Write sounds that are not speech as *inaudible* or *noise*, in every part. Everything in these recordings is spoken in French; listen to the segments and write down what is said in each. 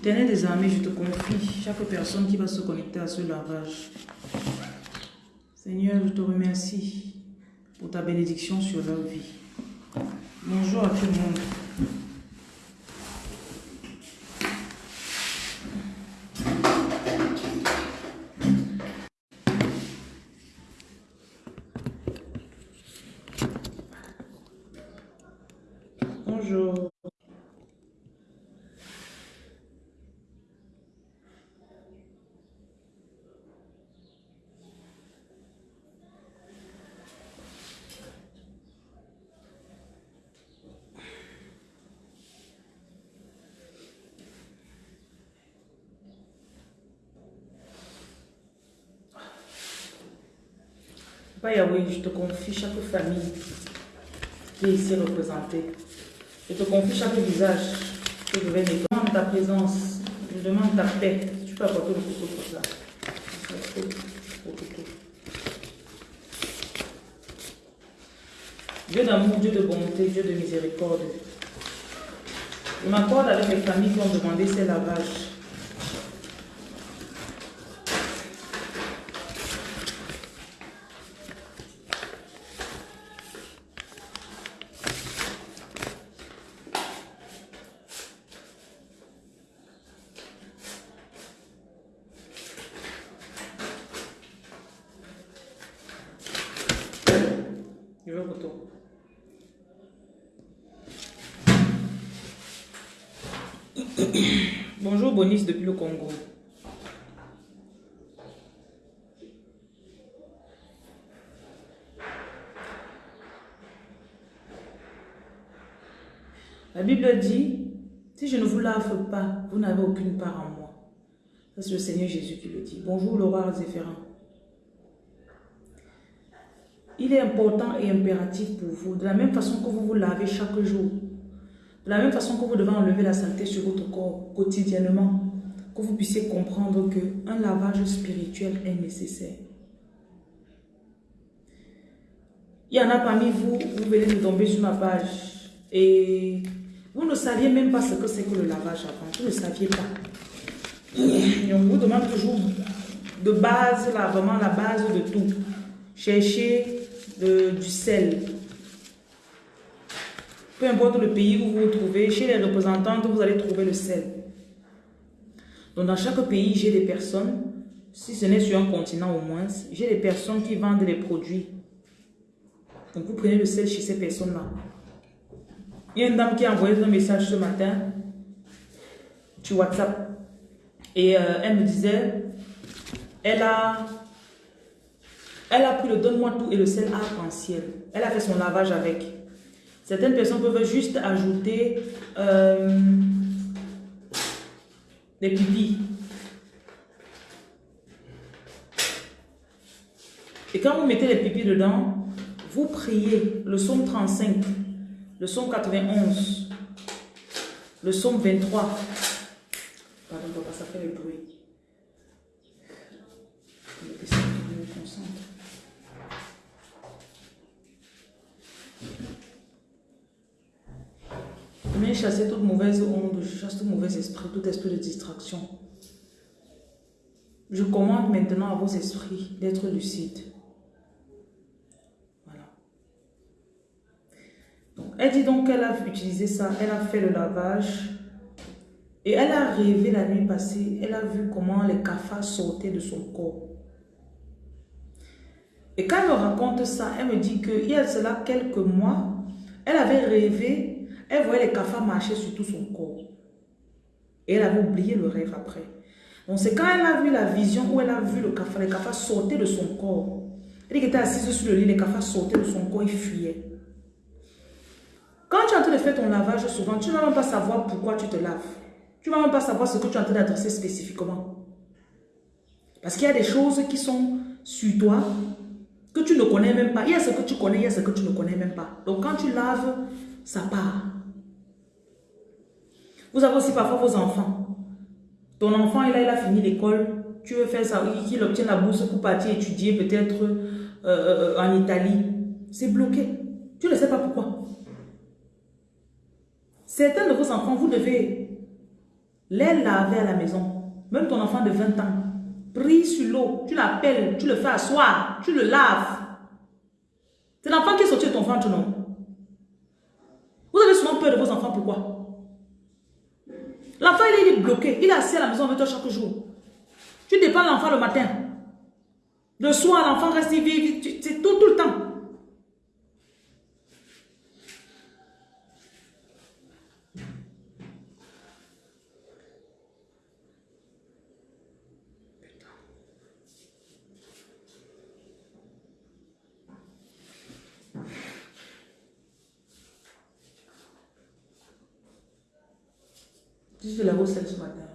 Éternel des armées, je te confie chaque personne qui va se connecter à ce lavage. Seigneur, je te remercie pour ta bénédiction sur leur vie. Bonjour à tout le monde. Bonjour. Yahweh, je te confie chaque famille qui est ici représentée. Je te confie chaque visage que je vais nettoyer. Je demande ta présence, je demande ta paix. Tu peux apporter le couteau pour ça. Dieu d'amour, Dieu de bonté, Dieu de miséricorde. Je m'accorde avec les familles qui ont demandé ces lavages. Je veux couteau. Bonjour Bonis depuis le Congo. La Bible dit, si je ne vous lave pas, vous n'avez aucune part en moi. C'est le Seigneur Jésus qui le dit. Bonjour Laura Zéphérin. Il est important et impératif pour vous, de la même façon que vous vous lavez chaque jour, de la même façon que vous devez enlever la saleté sur votre corps quotidiennement, que vous puissiez comprendre qu'un lavage spirituel est nécessaire. Il y en a parmi vous, vous venez de tomber sur ma page et vous ne saviez même pas ce que c'est que le lavage avant. Vous ne saviez pas. Et on vous demande toujours de base, là, vraiment la base de tout. Cherchez de, du sel. Peu importe le pays où vous vous trouvez, chez les représentants, vous allez trouver le sel. Donc dans chaque pays, j'ai des personnes, si ce n'est sur un continent au moins, j'ai des personnes qui vendent les produits. Donc vous prenez le sel chez ces personnes-là. Il y a une dame qui a envoyé un message ce matin sur WhatsApp. Et euh, elle me disait, elle a, elle a pris le donne-moi tout et le sel arc-en-ciel. Elle a fait son lavage avec. Certaines personnes peuvent juste ajouter euh, des pipis. Et quand vous mettez les pipis dedans, vous priez le psaume 35, le psaume 91, le psaume 23. Pardon, papa, ça fait le bruit. Je me concentre. Viens chasser toute mauvaise onde, je chasse tout mauvais esprit, tout esprit de distraction. Je commande maintenant à vos esprits d'être lucides. Voilà. Donc, elle dit donc qu'elle a utilisé ça, elle a fait le lavage. Et elle a rêvé la nuit passée, elle a vu comment les cafards sortaient de son corps. Et quand elle me raconte ça, elle me dit qu'il y a cela quelques mois, elle avait rêvé, elle voyait les cafards marcher sur tout son corps. Et elle avait oublié le rêve après. Donc c'est quand elle a vu la vision où elle a vu le cafard, les cafards sortir de son corps. Elle était assise sur le lit, les cafards sortaient de son corps et fuyaient. Quand tu es en train de faire ton lavage souvent, tu ne vas même pas savoir pourquoi tu te laves. Tu ne vas même pas savoir ce que tu es en train d'adresser spécifiquement. Parce qu'il y a des choses qui sont sur toi que tu ne connais même pas. Il y a ce que tu connais, il y a ce que tu ne connais même pas. Donc quand tu laves, ça part. Vous avez aussi parfois vos enfants. Ton enfant, il a, il a fini l'école. Tu veux faire ça, qu'il obtient la bourse pour partir étudier peut-être euh, en Italie. C'est bloqué. Tu ne sais pas pourquoi. Certains de vos enfants, vous devez Les laver à la maison. Même ton enfant de 20 ans. Prie sur l'eau. Tu l'appelles. Tu le fais asseoir. Tu le laves. C'est l'enfant qui est de ton ventre, non? Vous avez souvent peur de vos enfants. Pourquoi? L'enfant, il est bloqué. Il est assis à la maison avec toi chaque jour. Tu dépends l'enfant le matin. Le soir, l'enfant reste vivre. C'est tout, tout le temps. Je la recette ce matin.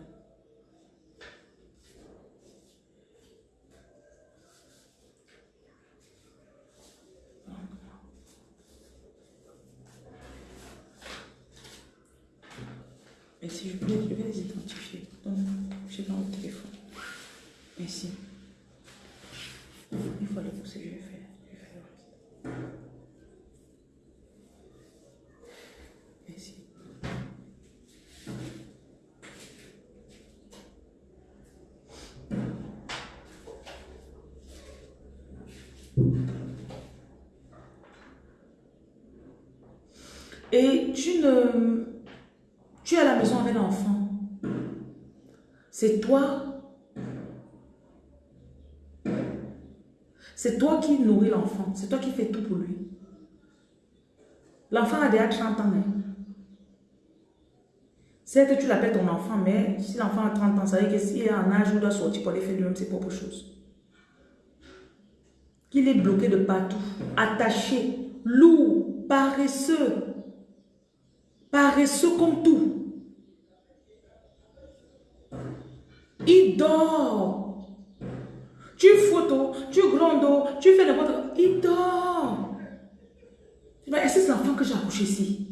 Si je, je vais les identifier. Donc, j'ai dans le téléphone. Ici. Il faut aller pousser, je vais faire. Je vais faire le reste. Ici. Et tu ne... Tu es à la maison avec l'enfant. C'est toi. C'est toi qui nourris l'enfant. C'est toi qui fais tout pour lui. L'enfant a déjà 30 ans. Hein. C'est que tu l'appelles ton enfant, mais si l'enfant a 30 ans, ça veut dire que s'il est en âge où il doit sortir pour aller faire lui-même ses propres choses. Qu'il est bloqué de partout, attaché, lourd, paresseux, paresseux comme tout. Il dort. Tu photo, tu grondes, tu fais n'importe quoi. Il dort. Est-ce que c'est l'enfant que j'ai accouché ici?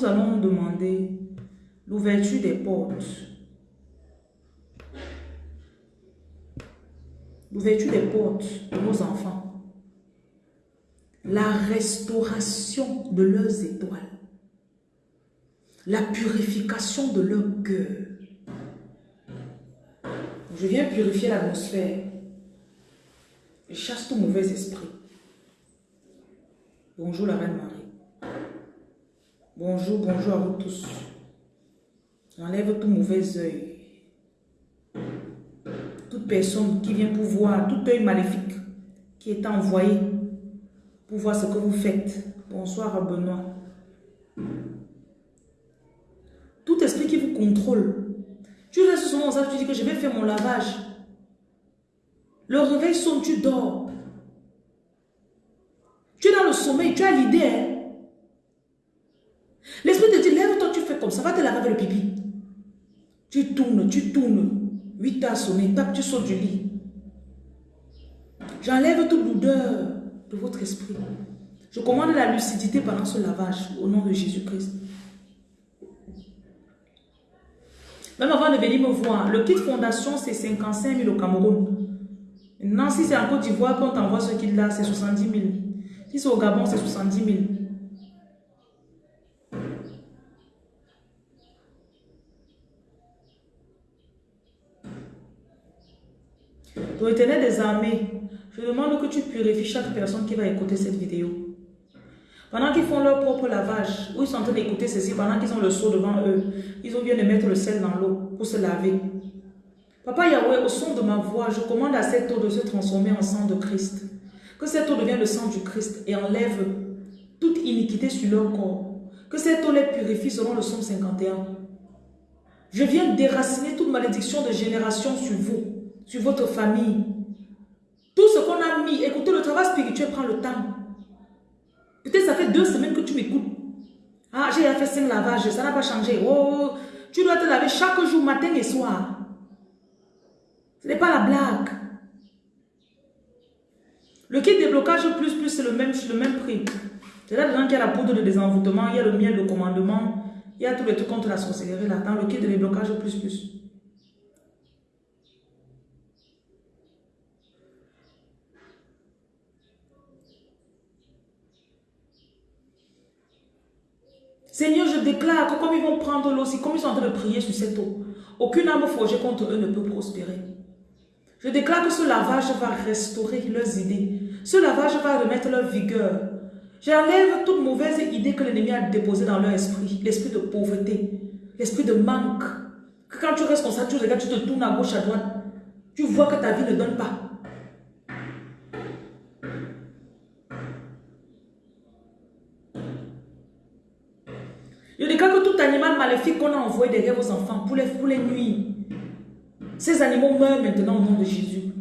Nous allons demander l'ouverture des portes. L'ouverture des portes de nos enfants. La restauration de leurs étoiles. La purification de leur cœur. Je viens purifier l'atmosphère. Je chasse tout mauvais esprit. Bonjour la Reine Marie. Bonjour, bonjour à vous tous. J'enlève tout mauvais œil. Toute personne qui vient pour voir, tout œil maléfique qui est envoyé pour voir ce que vous faites. Bonsoir Benoît. Tout esprit qui vous contrôle. Tu restes souvent ça, tu dis que je vais faire mon lavage. Le réveil sonne, tu dors. Tu es dans le sommeil, tu as l'idée. Hein? L'esprit te dit, lève-toi, tu fais comme ça, va te laver le pipi. Tu tournes, tu tournes. 8 heures sonné, tape, tu sautes du lit. J'enlève toute l'odeur de votre esprit. Je commande la lucidité pendant ce lavage au nom de Jésus-Christ. Même avant de venir me voir, le kit fondation c'est 55 000 au Cameroun. Maintenant, si c'est en Côte d'Ivoire qu'on t'envoie ce kit-là, c'est 70 000. Si c'est au Gabon, c'est 70 000. Pour éternel des armées, je demande que tu purifies chaque personne qui va écouter cette vidéo. Pendant qu'ils font leur propre lavage, ou ils sont en train d'écouter ceci, pendant qu'ils ont le seau devant eux, ils ont bien de mettre le sel dans l'eau pour se laver. Papa Yahweh, au son de ma voix, je commande à cette eau de se transformer en sang de Christ. Que cette eau devienne le sang du Christ et enlève toute iniquité sur leur corps. Que cette eau les purifie selon le psaume 51. Je viens déraciner toute malédiction de génération sur vous sur votre famille. Tout ce qu'on a mis, écoutez, le travail spirituel prend le temps. Peut-être ça fait deux semaines que tu m'écoutes. Ah, j'ai fait cinq lavages, ça n'a pas changé. Oh, tu dois te laver chaque jour, matin et soir. Ce n'est pas la blague. Le kit déblocage plus plus, c'est le même, le même prix. C'est là-dedans qu'il y a la poudre de désenvoûtement, il y a le miel de commandement, il y a tous les trucs contre la sorcellerie là-dedans, le kit de déblocage plus plus. Seigneur, je déclare que comme ils vont prendre l'eau, comme ils sont en train de prier sur cette eau, aucune âme forgée contre eux ne peut prospérer. Je déclare que ce lavage va restaurer leurs idées. Ce lavage va remettre leur vigueur. J'enlève toute mauvaise idée que l'ennemi a déposée dans leur esprit. L'esprit de pauvreté, l'esprit de manque. Que quand tu restes comme ça, tu regardes, tu te tournes à gauche, à droite. Tu vois que ta vie ne donne pas. Qu'on a envoyé derrière vos enfants pour les, pour les nuits, ces animaux meurent maintenant au nom de Jésus.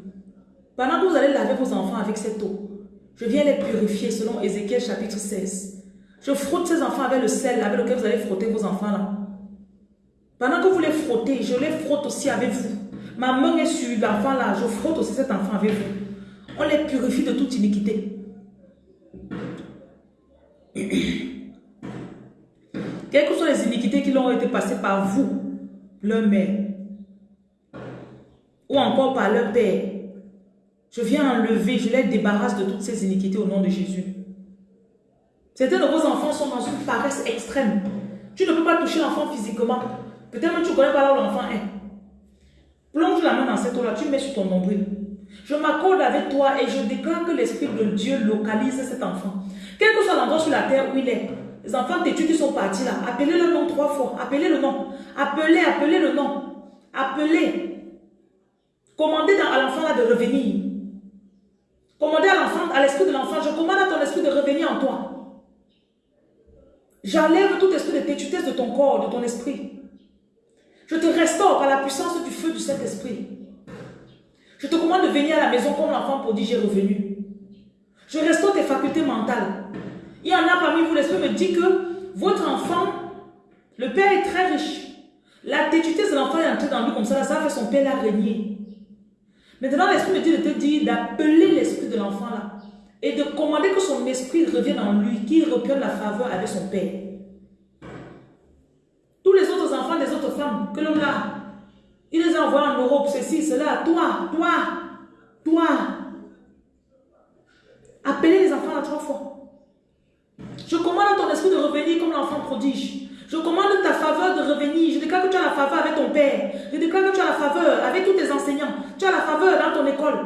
Pendant que vous allez laver vos enfants avec cette eau, je viens les purifier selon Ézéchiel chapitre 16. Je frotte ces enfants avec le sel avec lequel vous allez frotter vos enfants là. Pendant que vous les frottez, je les frotte aussi avec vous. Ma main est sur l'enfant là, je frotte aussi cet enfant avec vous. On les purifie de toute iniquité. *clears throat* Quelles que soient les iniquités qui ont été passées par vous, leur mère, ou encore par leur père, je viens enlever, je les débarrasse de toutes ces iniquités au nom de Jésus. Certains de vos enfants sont dans une paresse extrême. Tu ne peux pas toucher l'enfant physiquement. Peut-être que tu ne connais pas là où l'enfant est. Plonge la main dans cette eau-là, tu mets sur ton nombril. Je m'accorde avec toi et je déclare que l'Esprit de Dieu localise cet enfant. Quel que soit l'endroit sur la terre où il est, les enfants têtus qui sont partis là, appelez le nom trois fois. Appelez le nom. Appelez, appelez le nom. Appelez. Commandez à l'enfant là de revenir. Commandez à l'enfant, à l'esprit de l'enfant, je commande à ton esprit de revenir en toi. J'enlève tout esprit de tétutesse de ton corps, de ton esprit. Je te restaure par la puissance du feu du Saint-Esprit. Je te commande de venir à la maison comme l'enfant prodige est revenu. Je restaure tes facultés mentales. Il y en a parmi vous, l'Esprit me dit que votre enfant, le père est très riche. La tétutesse de l'enfant est entrée dans lui comme ça, ça fait son père la régner. Maintenant, l'Esprit me dit de te dire d'appeler l'Esprit de l'enfant là et de commander que son esprit revienne en lui, qu'il reprenne la faveur avec son père. Tous les autres enfants des autres femmes que l'on a, il les envoie en Europe, ceci, cela, toi, toi, toi. Appelez les enfants à trois fois. Je commande à ton esprit de revenir comme l'enfant prodige. Je commande ta faveur de revenir. Je déclare que tu as la faveur avec ton père. Je déclare que tu as la faveur avec tous tes enseignants. Tu as la faveur dans ton école.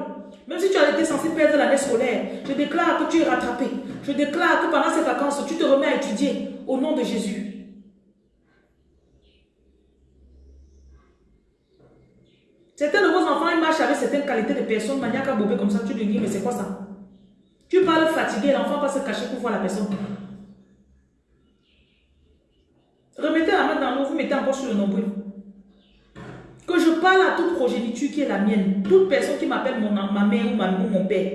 Même si tu as été censé perdre l'année scolaire, je déclare que tu es rattrapé. Je déclare que pendant ces vacances, tu te remets à étudier au nom de Jésus. Certains de vos enfants, ils marchent avec certaines qualités de personnes, maniaques à comme ça, tu te dis, mais c'est quoi ça? Tu parles fatigué, l'enfant va se cacher pour voir la personne. Remettez la main dans l'eau, nombril. Que je parle à toute progéniture qui est la mienne, toute personne qui m'appelle ma mère ou, ma, mon père.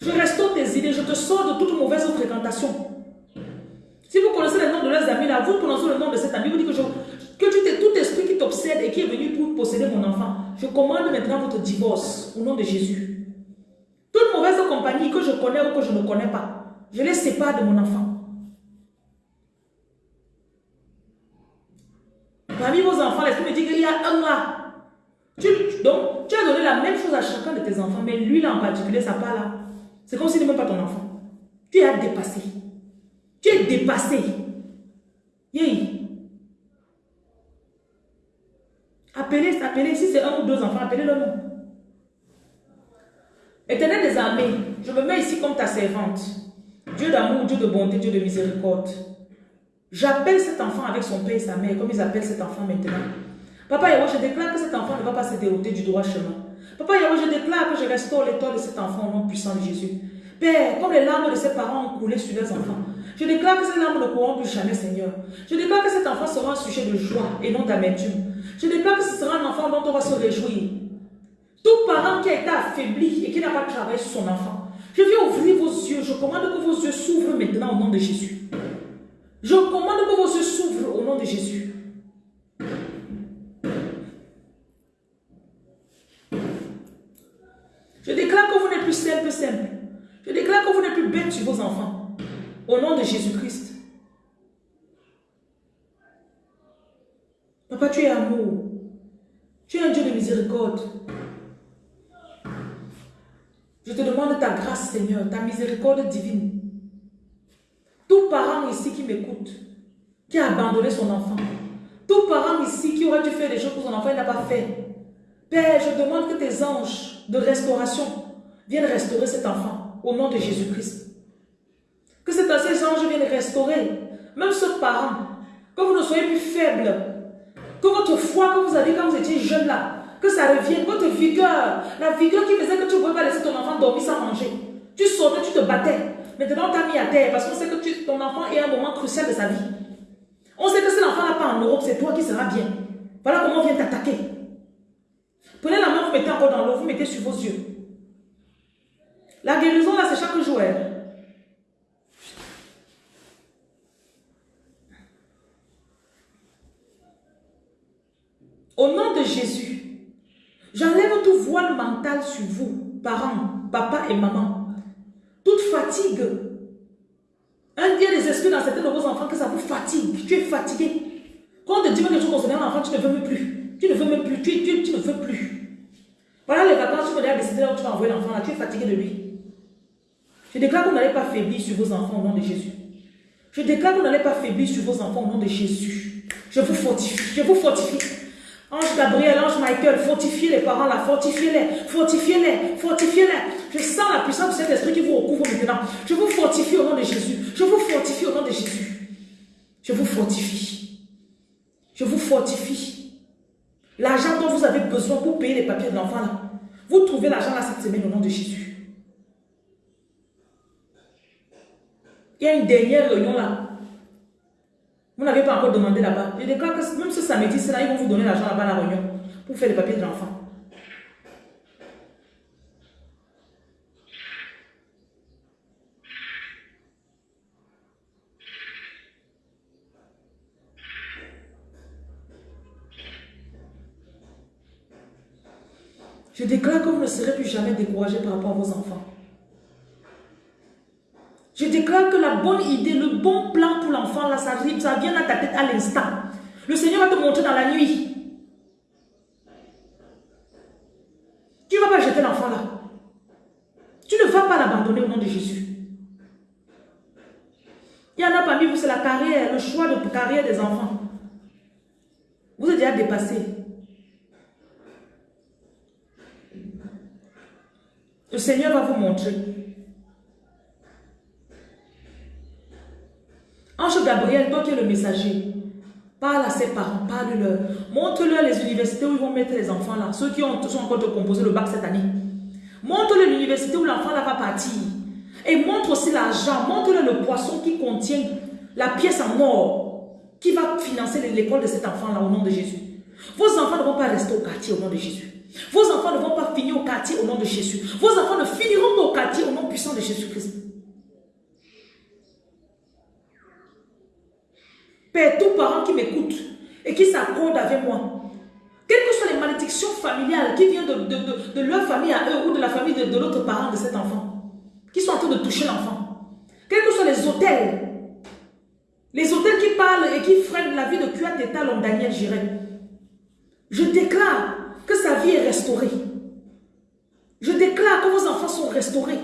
Je restaure tes idées, je te sors de toute mauvaise fréquentation. Si vous connaissez le nom de leurs amis là, vous prononcez le nom de cet ami, vous dites que, je, que tu t'es tout esprit qui t'obsède et qui est venu pour posséder mon enfant. Je commande maintenant votre divorce au nom de Jésus. Toute mauvaise compagnie que je connais ou que je ne connais pas, je les sépare de mon enfant. Parmi vos enfants, l'esprit me dit qu'il y a un là. donc, tu as donné la même chose à chacun de tes enfants, mais lui là en particulier, ça part là. C'est comme s'il n'est même pas ton enfant. Tu es dépassé. Tu es dépassé. Yay. Appelez, appelez, si c'est un ou deux enfants, appelez le. Éternel des armées, je me mets ici comme ta servante. Dieu d'amour, Dieu de bonté, Dieu de miséricorde. J'appelle cet enfant avec son père et sa mère, comme ils appellent cet enfant maintenant. Papa Yahweh, je déclare que cet enfant ne va pas se dérouter du droit chemin. Papa Yahweh, je déclare que je restaure l'étoile de cet enfant au nom puissant de Jésus. Père, comme les larmes de ses parents ont coulé sur leurs enfants, je déclare que ces larmes ne courront plus jamais, Seigneur. Je déclare que cet enfant sera un sujet de joie et non d'amertume. Je déclare que ce sera un enfant dont on va se réjouir. Tout parent qui a été affaibli et qui n'a pas travaillé sur son enfant, je viens ouvrir vos yeux. Je commande que vos yeux s'ouvrent maintenant au nom de Jésus. Je commande que vos yeux s'ouvrent au nom de Jésus. Je déclare que vous n'êtes plus simple, simple. Je déclare que vous n'êtes plus bête sur enfants. Au nom de Jésus-Christ. Papa, tu es amour. Tu es un Dieu de miséricorde. Je te demande ta grâce, Seigneur, ta miséricorde divine. Tout parent ici qui m'écoute, qui a abandonné son enfant, tout parent ici qui aurait dû faire des choses pour son enfant, il n'a pas fait. Père, je demande que tes anges de restauration viennent restaurer cet enfant au nom de Jésus-Christ. Que ces anges viennent restaurer même ce parent. Que vous ne soyez plus faible. Que votre foi que vous avez quand vous étiez jeune là, que ça revienne, votre vigueur, la vigueur qui faisait que tu ne pouvais pas laisser ton enfant dormir sans manger. Tu sautais, tu te battais. Maintenant, on t'a mis à terre parce qu'on sait que ton enfant est un moment crucial de sa vie. On sait que si l'enfant n'a pas en Europe, c'est toi qui seras bien. Voilà comment on vient t'attaquer. Prenez la main, vous mettez encore dans l'eau, vous mettez sur vos yeux. La guérison, là, c'est chaque jour. Hein. Au nom de Jésus, j'enlève tout voile mental sur vous, parents, papa et maman. Toute fatigue. Un, il y a des esprits dans certains de vos enfants que ça vous fatigue. Tu es fatigué. Quand on te dit quelque chose concernant l'enfant, tu ne veux même plus. Tu ne veux même plus. Tu, tu, tu ne veux plus. Voilà les vacances, tu déjà décider où tu vas envoyer l'enfant là. Tu es fatigué de lui. Je déclare que vous n'allez pas faiblir sur vos enfants au nom de Jésus. Je déclare que vous n'allez pas faiblir sur vos enfants au nom de Jésus. Je vous fortifie. Je vous fortifie. Ange Gabriel, ange Michael, fortifiez les parents là, fortifiez-les, fortifiez-les, fortifiez-les. Je sens la puissance de cet esprit qui vous recouvre maintenant. Je vous fortifie au nom de Jésus. Je vous fortifie au nom de Jésus. Je vous fortifie. Je vous fortifie. L'argent dont vous avez besoin pour payer les papiers de l'enfant là, vous trouvez l'argent là cette semaine au nom de Jésus. Il y a une dernière réunion là. Vous n'avez pas encore demandé là-bas. Je déclare que même ce samedi, c'est là, ils vont vous donner l'argent là-bas à la réunion pour faire les papiers de l'enfant. Je déclare que vous ne serez plus jamais découragé par rapport à vos enfants. Je déclare que la bonne idée, le bon plan pour l'enfant, là, ça, ça vient à ta tête à l'instant. Le Seigneur va te montrer dans la nuit. Tu ne vas pas jeter l'enfant là. Tu ne vas pas l'abandonner au nom de Jésus. Il y en a parmi vous, c'est la carrière, le choix de carrière des enfants. Vous êtes déjà dépassé. Le Seigneur va vous montrer. Ange Gabriel, toi qui es le messager, parle à ses parents, parle-leur. Montre-leur les universités où ils vont mettre les enfants là. Ceux qui ont, sont encore de composer le bac cette année. Montre-leur l'université où l'enfant là va partir. Et montre aussi l'argent. Montre-leur le poisson qui contient la pièce en or qui va financer l'école de cet enfant là au nom de Jésus. Vos enfants ne vont pas rester au quartier au nom de Jésus. Vos enfants ne vont pas finir au quartier au nom de Jésus. Vos enfants ne finiront pas au quartier au nom puissant de Jésus-Christ. Père, tout parent qui m'écoute et qui s'accorde avec moi, quelles que soient les malédictions familiales qui viennent de, leur famille à eux ou de la famille de, l'autre parent de cet enfant, qui sont en train de toucher l'enfant, quels que soient les hôtels, les hôtels qui parlent et qui freinent la vie de Kuat Etal en Daniel Jiré, je déclare que sa vie est restaurée. Je déclare que vos enfants sont restaurés.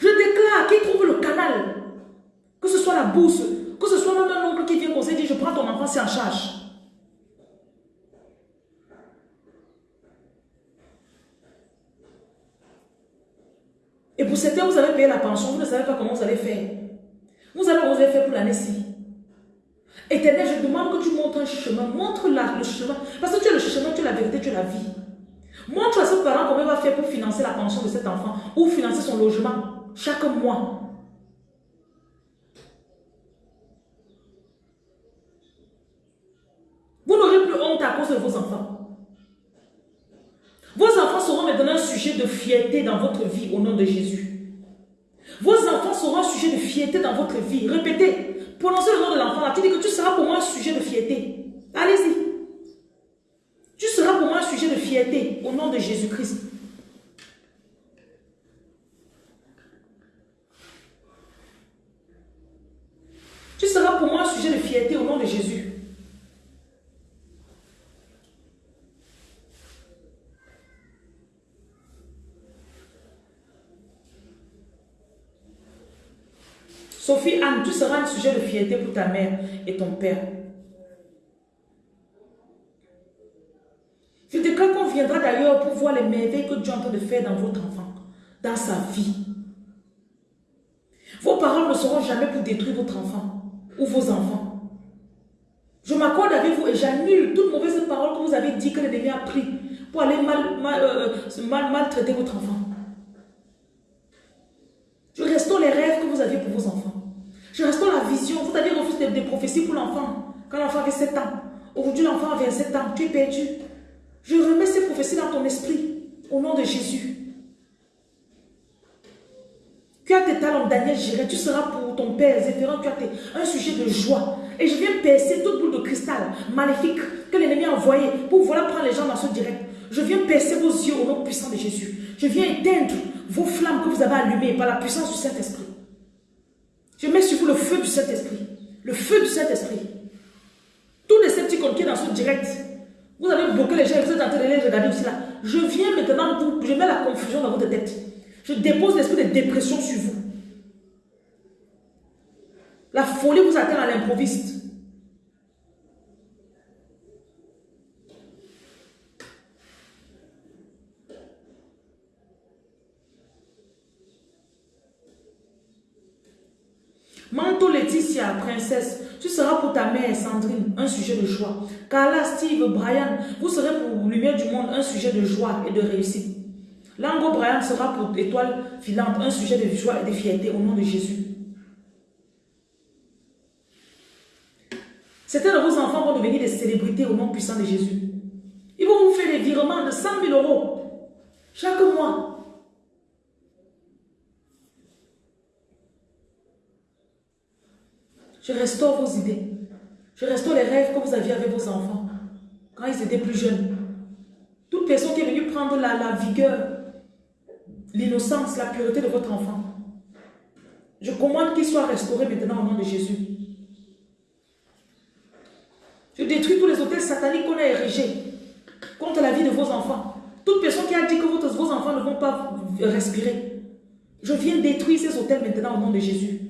Je déclare qu'ils trouvent le canal, que ce soit la bourse, que ce soit même un oncle qui vient conseiller, dit, je prends ton enfant, c'est en charge. Et pour certains, vous avez payé la pension, vous ne savez pas comment vous allez faire. Vous allez oser faire pour l'année-ci. Éternel, je demande que tu montres un chemin. Montre le chemin. Parce que tu es le chemin, tu es la vérité, tu es la vie. Montre à ce parent comment il va faire pour financer la pension de cet enfant ou financer son logement chaque mois. À cause de vos enfants. Vos enfants seront maintenant un sujet de fierté dans votre vie au nom de Jésus. Vos enfants seront un sujet de fierté dans votre vie. Répétez, prononcez le nom de l'enfant. Tu dis que tu seras pour moi un sujet de fierté. Allez-y. Tu seras pour moi un sujet de fierté au nom de Jésus-Christ. Tu seras pour moi un sujet de fierté au nom de Jésus. Sophie Anne, tu seras un de fierté pour ta mère et ton père. Je déclare qu'on viendra d'ailleurs pour voir les merveilles que Dieu est en train de faire dans votre enfant, dans sa vie. Vos paroles ne seront jamais pour détruire votre enfant ou vos enfants. Je m'accorde avec vous et j'annule toute mauvaise parole que vous avez dit que l'ennemi a pris pour aller mal, mal, euh, mal, maltraiter votre enfant. Je restaure les rêves que vous aviez pour vos enfants. Je restaure la vision. Des, prophéties pour l'enfant. Quand l'enfant avait 7 ans. Aujourd'hui, l'enfant a 27 ans. Tu es perdu. Je remets ces prophéties dans ton esprit. Au nom de Jésus. Tu as tes talents, Daniel J'irai. Tu seras pour ton père, Zéphérin. Tu as un sujet de joie. Et je viens percer toute boule de cristal maléfique que l'ennemi a envoyé pour voilà prendre les gens dans ce direct. Je viens percer vos yeux au nom puissant de Jésus. Je viens éteindre vos flammes que vous avez allumées par la puissance du Saint-Esprit. Je mets sur vous le feu du Saint-Esprit. Le feu du Saint-Esprit. Tous les sceptiques qui sont dans ce direct, vous avez bloqué les gens, vous êtes en train de les regarder aussi là. Je viens maintenant, vous, je mets la confusion dans votre tête. Je dépose l'esprit de dépression sur vous. La folie vous atteint à l'improviste. Manto Laetitia, princesse, tu seras pour ta mère Sandrine un sujet de joie. Carla, Steve, Brian, vous serez pour Lumière du Monde un sujet de joie et de réussite. Lango Brian sera pour Étoile filante un sujet de joie et de fierté au nom de Jésus. Certains de vos enfants vont devenir des célébrités au nom puissant de Jésus. Ils vont vous faire des virements de 100 000 euros chaque mois. Je restaure vos idées. Je restaure les rêves que vous aviez avec vos enfants quand ils étaient plus jeunes. Toute personne qui est venue prendre la, la vigueur, l'innocence, la pureté de votre enfant, je commande qu'il soit restauré maintenant au nom de Jésus. Je détruis tous les hôtels sataniques qu'on a érigés contre la vie de vos enfants. Toute personne qui a dit que vos enfants ne vont pas respirer. Je viens détruire ces hôtels maintenant au nom de Jésus.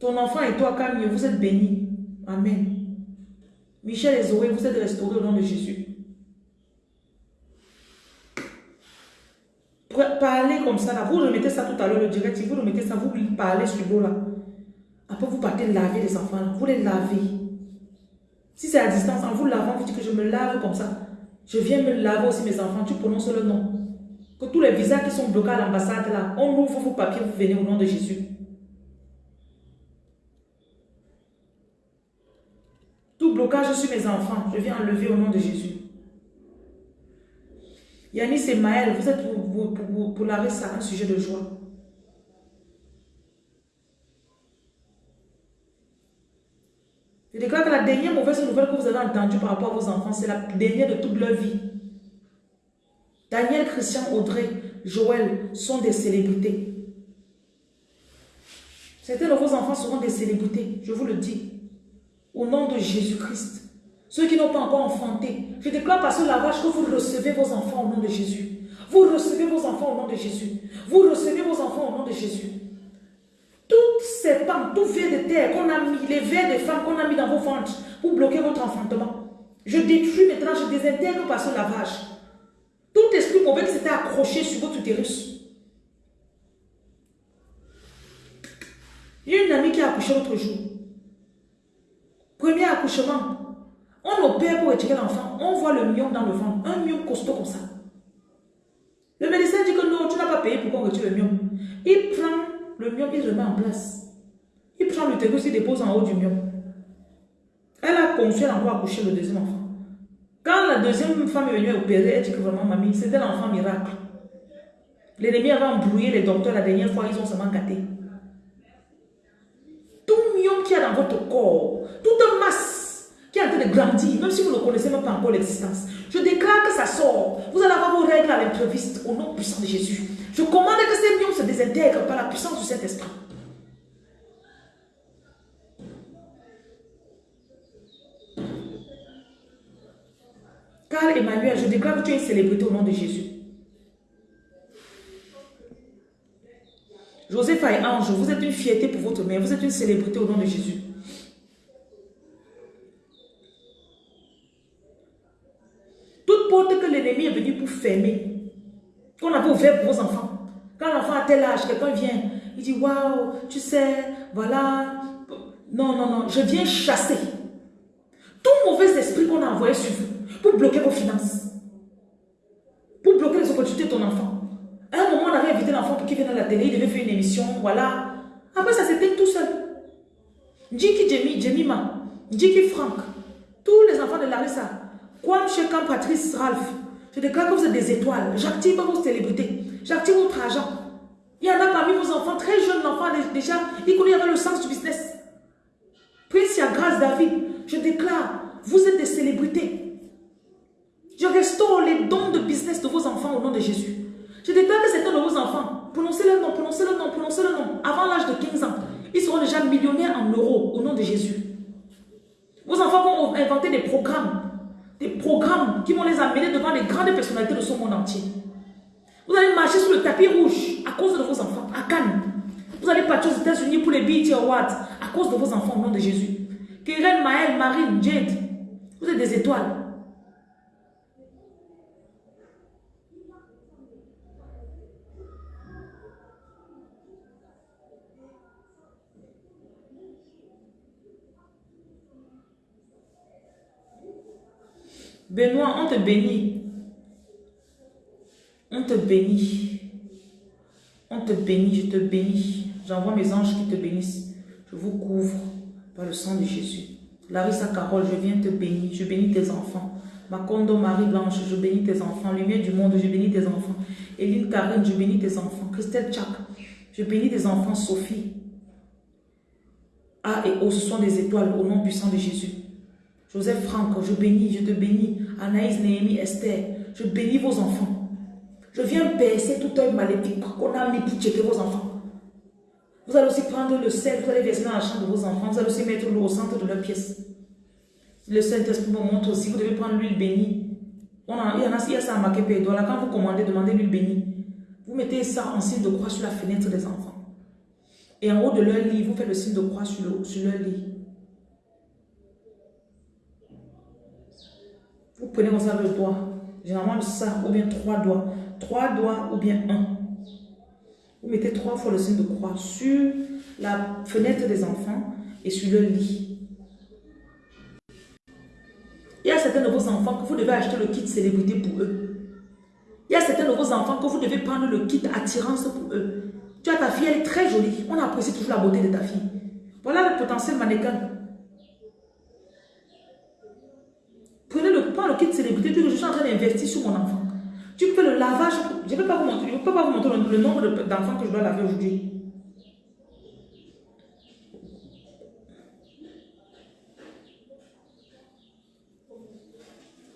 Ton enfant et toi, Camille, vous êtes bénis. Amen. Michel et Zoé, vous êtes restaurés au nom de Jésus. Parlez comme ça, là. Vous remettez ça tout à l'heure, le direct. Si vous remettez ça, vous parlez sur l'eau, là. Après, vous partez laver les enfants, là. Vous les lavez. Si c'est à distance, en vous lavant, vous dites que je me lave comme ça. Je viens me laver aussi mes enfants. Tu prononces le nom. Que tous les visas qui sont bloqués à l'ambassade, là, on ouvre vos papiers, vous venez au nom de Jésus. Blocage sur mes enfants, je viens enlever au nom de Jésus. Yanis et Maël, vous êtes pour, pour, pour, ça, un sujet de joie. Je déclare que la dernière mauvaise nouvelle que vous avez entendue par rapport à vos enfants, c'est la dernière de toute leur vie. Daniel, Christian, Audrey, Joël sont des célébrités. Certains de vos enfants seront des célébrités, je vous le dis. Au nom de Jésus-Christ. Ceux qui n'ont pas encore enfanté, je déclare par ce lavage que vous recevez vos enfants au nom de Jésus. Vous recevez vos enfants au nom de Jésus. Vous recevez vos enfants au nom de Jésus. Toutes ces pans, tout verre de terre qu'on a mis, les verres des femmes qu'on a mis dans vos ventres pour bloquer votre enfantement, je détruis maintenant, je désintègre par ce lavage. Tout esprit mauvais qui s'était accroché sur votre utérus. Il y a une amie qui a accouché l'autre jour. Premier accouchement, on opère pour retirer l'enfant, on voit le mion dans le ventre, un mion costaud comme ça. Le médecin dit que non, tu n'as pas payé pour qu'on retire le mion. Il prend le mion, il remet en place. Il prend le l'utérus, il dépose en haut du mion. Elle a conçu, elle accoucher le deuxième enfant. Quand la deuxième femme est venue opérer, elle dit que vraiment, mamie, c'était l'enfant miracle. L'ennemi avait embrouillé les docteurs la dernière fois, ils ont seulement gâté qui a dans votre corps, toute masse qui est en train de grandir, même si vous ne connaissez même pas encore l'existence. Je déclare que ça sort. Vous allez avoir vos règles à l'improviste au nom puissant de Jésus. Je commande que ces lions se désintègrent par la puissance du Saint-Esprit. Carl Emmanuel, je déclare que tu es une célébrité au nom de Jésus. Joseph et Ange, vous êtes une fierté pour votre mère. Vous êtes une célébrité au nom de Jésus. Toute porte que l'ennemi fermer, qu'on avait ouvert pour vos enfants. Quand l'enfant a tel âge, quelqu'un vient, il dit, waouh, tu sais, voilà. Non, non, non, je viens chasser. Tout mauvais esprit qu'on a envoyé sur vous pour bloquer vos finances, pour bloquer les opportunités de ton enfant. À un moment, on avait invité l'enfant pour qu'il vienne à la télé, il devait faire une émission, voilà. Après, ça s'était tout seul. Jiki Jemmy, Jemima, Jiki Frank, tous les enfants de Larissa, Kwam Shekan, Patrice, Ralph, je déclare que vous êtes des étoiles. J'active vos célébrités. J'active votre argent. Il y en a parmi vos enfants, très jeunes enfants déjà, ils connaissent le sens du business. Prince Grâce David, je déclare, vous êtes des célébrités. Je restaure les dons de business de vos enfants au nom de Jésus. Je déclare que certains de vos enfants, prononcez le nom, prononcez le nom, prononcez le nom, avant l'âge de 15 ans, ils seront déjà millionnaires en euros au nom de Jésus. Vos enfants vont inventer des programmes, des programmes qui vont les amener devant les grandes personnalités de ce monde entier. Vous allez marcher sur le tapis rouge à cause de vos enfants, à Cannes. Vous allez partir aux États-Unis pour les BET Awards à cause de vos enfants au nom de Jésus. Keren, Maël, Marine, Jade, vous êtes des étoiles. Benoît, on te bénit. On te bénit. On te bénit, je te bénis. J'envoie mes anges qui te bénissent. Je vous couvre par le sang de Jésus. Larissa Carole, je viens te bénir. Je bénis tes enfants. Macondo Marie-Blanche, je bénis tes enfants. Lumière du monde, je bénis tes enfants. Eline Karine, je bénis tes enfants. Christelle Tchak, je bénis tes enfants. Sophie. A et O, ce sont des étoiles au nom puissant de Jésus. Joseph Franck, je bénis, je te bénis. Anaïs, Néhémie, Esther, je bénis vos enfants. Je viens baisser tout œil maléfique qu'on a mis pour checker vos enfants. Vous allez aussi prendre le sel, vous allez verser dans la chambre de vos enfants, vous allez aussi mettre l'eau au centre de leur pièce. Le Saint-Esprit me montre aussi, vous devez prendre l'huile bénie. On il y en a, il y a ça à marquer Là, quand vous commandez, demandez l'huile bénie. Vous mettez ça en signe de croix sur la fenêtre des enfants. Et en haut de leur lit, vous faites le signe de croix sur, sur leur lit. Vous prenez comme ça le doigt. Généralement ça, ou bien trois doigts. Trois doigts ou bien un. Vous mettez trois fois le signe de croix sur la fenêtre des enfants et sur le lit. Il y a certains de vos enfants que vous devez acheter le kit célébrité pour eux. Il y a certains de vos enfants que vous devez prendre le kit attirance pour eux. Tu as ta fille, elle est très jolie. On apprécie toujours la beauté de ta fille. Voilà le potentiel mannequin. Le, kit célébrité, je suis en train d'investir sur mon enfant. Tu fais le lavage. Je ne peux pas vous montrer, je peux pas vous montrer le, nombre d'enfants que je dois laver aujourd'hui.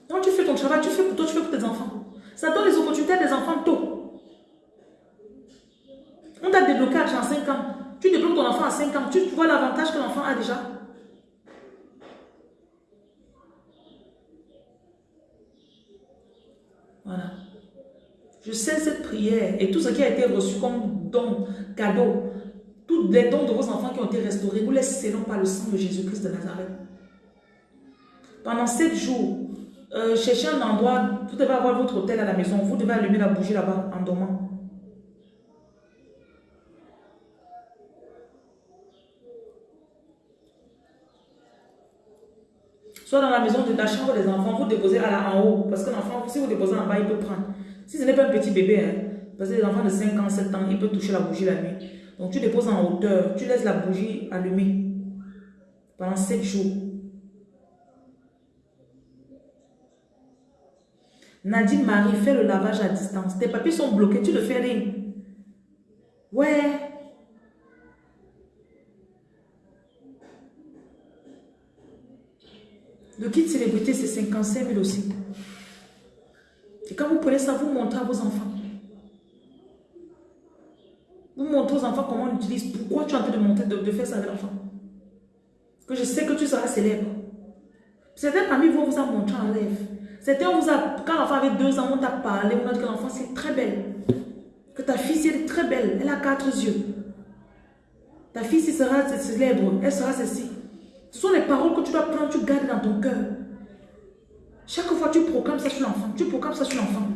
Donc tu fais ton travail, tu fais pour toi, tu fais pour tes enfants. Ça donne les opportunités à des enfants tôt. On t'a débloqué à 5 ans. Tu débloques ton enfant à 5 ans. Tu vois l'avantage que l'enfant a déjà. Je sais cette prière et tout ce qui a été reçu comme don, cadeau, tous les dons de vos enfants qui ont été restaurés, vous les scellons par le sang de Jésus-Christ de Nazareth. Pendant sept jours, euh, cherchez un endroit, vous devez avoir votre hôtel à la maison, vous devez allumer la bougie là-bas en dormant. Soit dans la maison de la chambre des enfants, vous déposez à la, en haut. Parce que l'enfant, si vous déposez en bas, il peut prendre. Si ce n'est pas un petit bébé, hein, parce que les enfants de 5 ans, 7 ans, ils peuvent toucher la bougie la nuit. Donc tu déposes en hauteur, tu laisses la bougie allumée pendant 7 jours. Nadine Marie fait le lavage à distance. Tes papiers sont bloqués, tu ne fais rien. Ouais, Le kit célébrité, c'est 55 000 aussi. Et quand vous prenez ça, vous montrez à vos enfants. Vous montrez aux enfants comment on utilise. Pourquoi tu es en train de, monter, de, faire ça avec l'enfant? Que je sais que tu seras célèbre. Certains parmi vous, vous a montré en rêve. Certains, vous a, quand l'enfant avait deux ans, on t'a parlé, on a dit que l'enfant c'est très belle. Que ta fille c'est très belle, elle a quatre yeux. Ta fille sera célèbre, elle sera ceci. Ce sont les paroles que tu dois prendre, tu gardes dans ton cœur. Chaque fois, tu proclames ça sur l'enfant. Tu proclames ça sur l'enfant.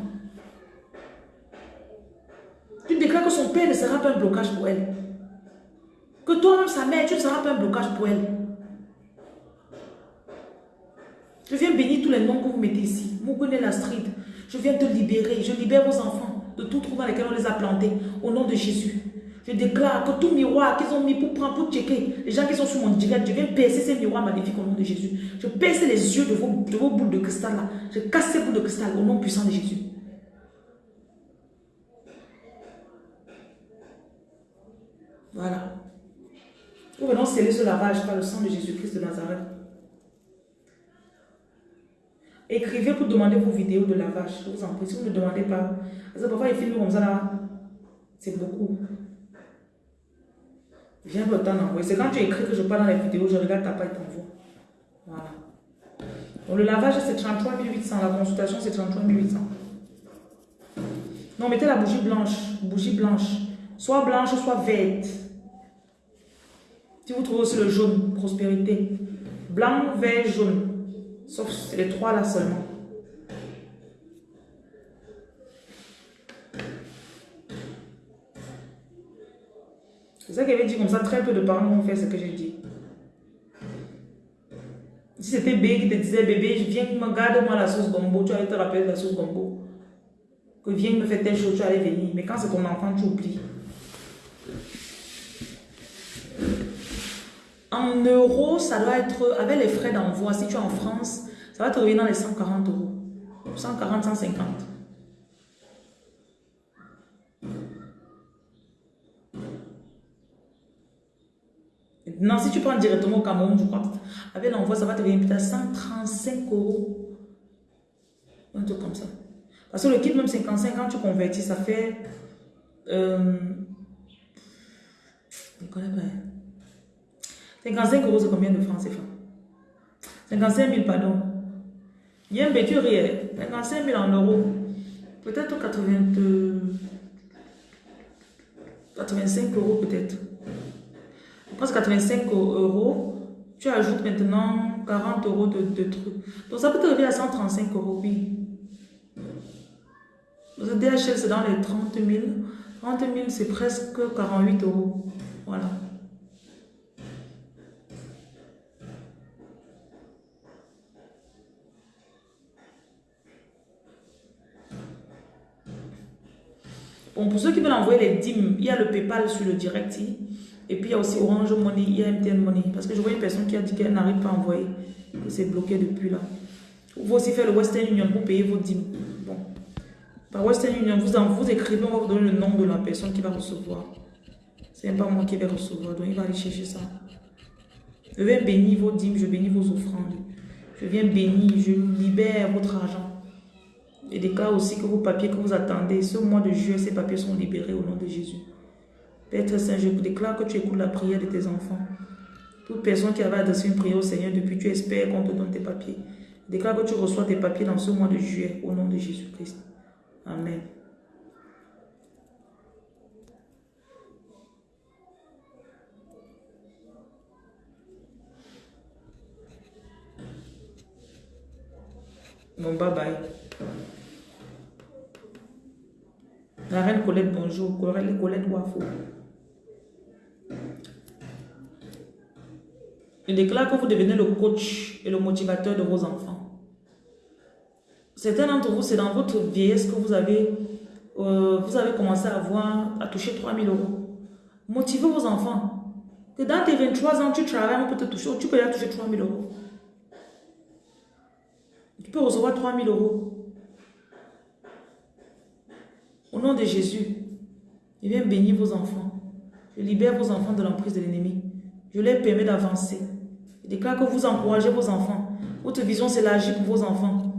Tu déclares que son père ne sera pas un blocage pour elle. Que toi-même, sa mère, tu ne seras pas un blocage pour elle. Je viens bénir tous les noms que vous mettez ici. Mougoune la street. Je viens te libérer. Je libère vos enfants de tout trou dans lequel on les a plantés. Au nom de Jésus. Je déclare que tout miroir qu'ils ont mis pour prendre, pour checker, les gens qui sont sur mon direct, je viens percer ces miroirs magnifiques au nom de Jésus. Je perce les yeux de vos, de vos boules de cristal là. Je casse ces boules de cristal au nom puissant de Jésus. Voilà. Nous venons sceller ce lavage par le sang de Jésus-Christ de Nazareth. Écrivez pour demander vos vidéos de lavage. Je vous en prie, si vous ne demandez pas. Parce que parfois, ils filment comme ça là. C'est beaucoup. Viens le temps. C'est quand tu écris que je parle dans les vidéos, je regarde ta page t'envoie. Voilà. Donc le lavage, c'est 33 800. La consultation, c'est 33 800. Non, mettez la bougie blanche. Bougie blanche. Soit blanche, soit verte. Si vous trouvez aussi le jaune, prospérité. Blanc, vert, jaune. Sauf les trois là seulement. Ça qu'elle avait dit comme ça, très peu de parents vont faire ce que j'ai dit. Si c'était B qui te disait, bébé, viens, garde-moi la sauce gombo, tu allais te rappeler de la sauce gombo. Que viens me faire telle chose, tu allais venir. Mais quand c'est ton enfant, tu oublies. En euros, ça doit être, avec les frais d'envoi, si tu es en France, ça va te revenir dans les 140 euros. 140, 150. Non, si tu prends directement au Cameroun, je crois, avec l'envoi, ça va te revenir peut-être 135 euros. Un truc comme ça. Parce que le kit, même 55, quand tu convertis, ça fait... Je ne connais pas. 55 euros, c'est combien de francs CFA 55 000, pardon. Il y a un bêtu réel. 55 000 en euros. Peut-être 80... 85 euros, peut-être. Je pense 85 euros. Tu ajoutes maintenant 40 euros de, de trucs. Donc ça peut te revenir à 135 euros, oui. Le DHL, c'est dans les 30 000. 30 000, c'est presque 48 euros. Voilà. Bon, pour ceux qui veulent envoyer les dîmes, il y a le PayPal sur le direct. Et puis il y a aussi Orange Money, il y a MTN Money. Parce que je vois une personne qui a dit qu'elle n'arrive pas à envoyer, que c'est bloqué depuis là. Vous pouvez aussi faire le Western Union pour payer vos dîmes. Bon. Par Western Union, vous, en, vous écrivez, on va vous donner le nom de la personne qui va recevoir. C'est pas moi qui vais recevoir, donc il va aller chercher ça. Je viens bénir vos dîmes, je bénis vos offrandes. Je viens bénir, je libère votre argent. Et déclare aussi que vos papiers que vous attendez, ce mois de juillet, ces papiers sont libérés au nom de Jésus. Père saint, je déclare que tu écoutes la prière de tes enfants. Toute personne qui avait adressé une prière au Seigneur depuis, tu espères qu'on te donne tes papiers. Déclare que tu reçois tes papiers dans ce mois de juillet au nom de Jésus-Christ. Amen. Bon, bye bye. La reine Colette, bonjour. Colette, Colette Wafo. Il déclare que vous devenez le coach et le motivateur de vos enfants. Certains d'entre vous, c'est dans votre vieillesse que vous avez, euh, vous avez commencé à avoir, à toucher 3000 euros. Motivez vos enfants. Que dans tes 23 ans, tu travailles, on peut te toucher, tu peux déjà toucher 3000 euros. Tu peux recevoir 3000 euros. Au nom de Jésus, je viens bénir vos enfants. Je libère vos enfants de l'emprise de l'ennemi. Je leur permets d'avancer. Je déclare que vous encouragez vos enfants Votre vision s'élargit pour vos enfants.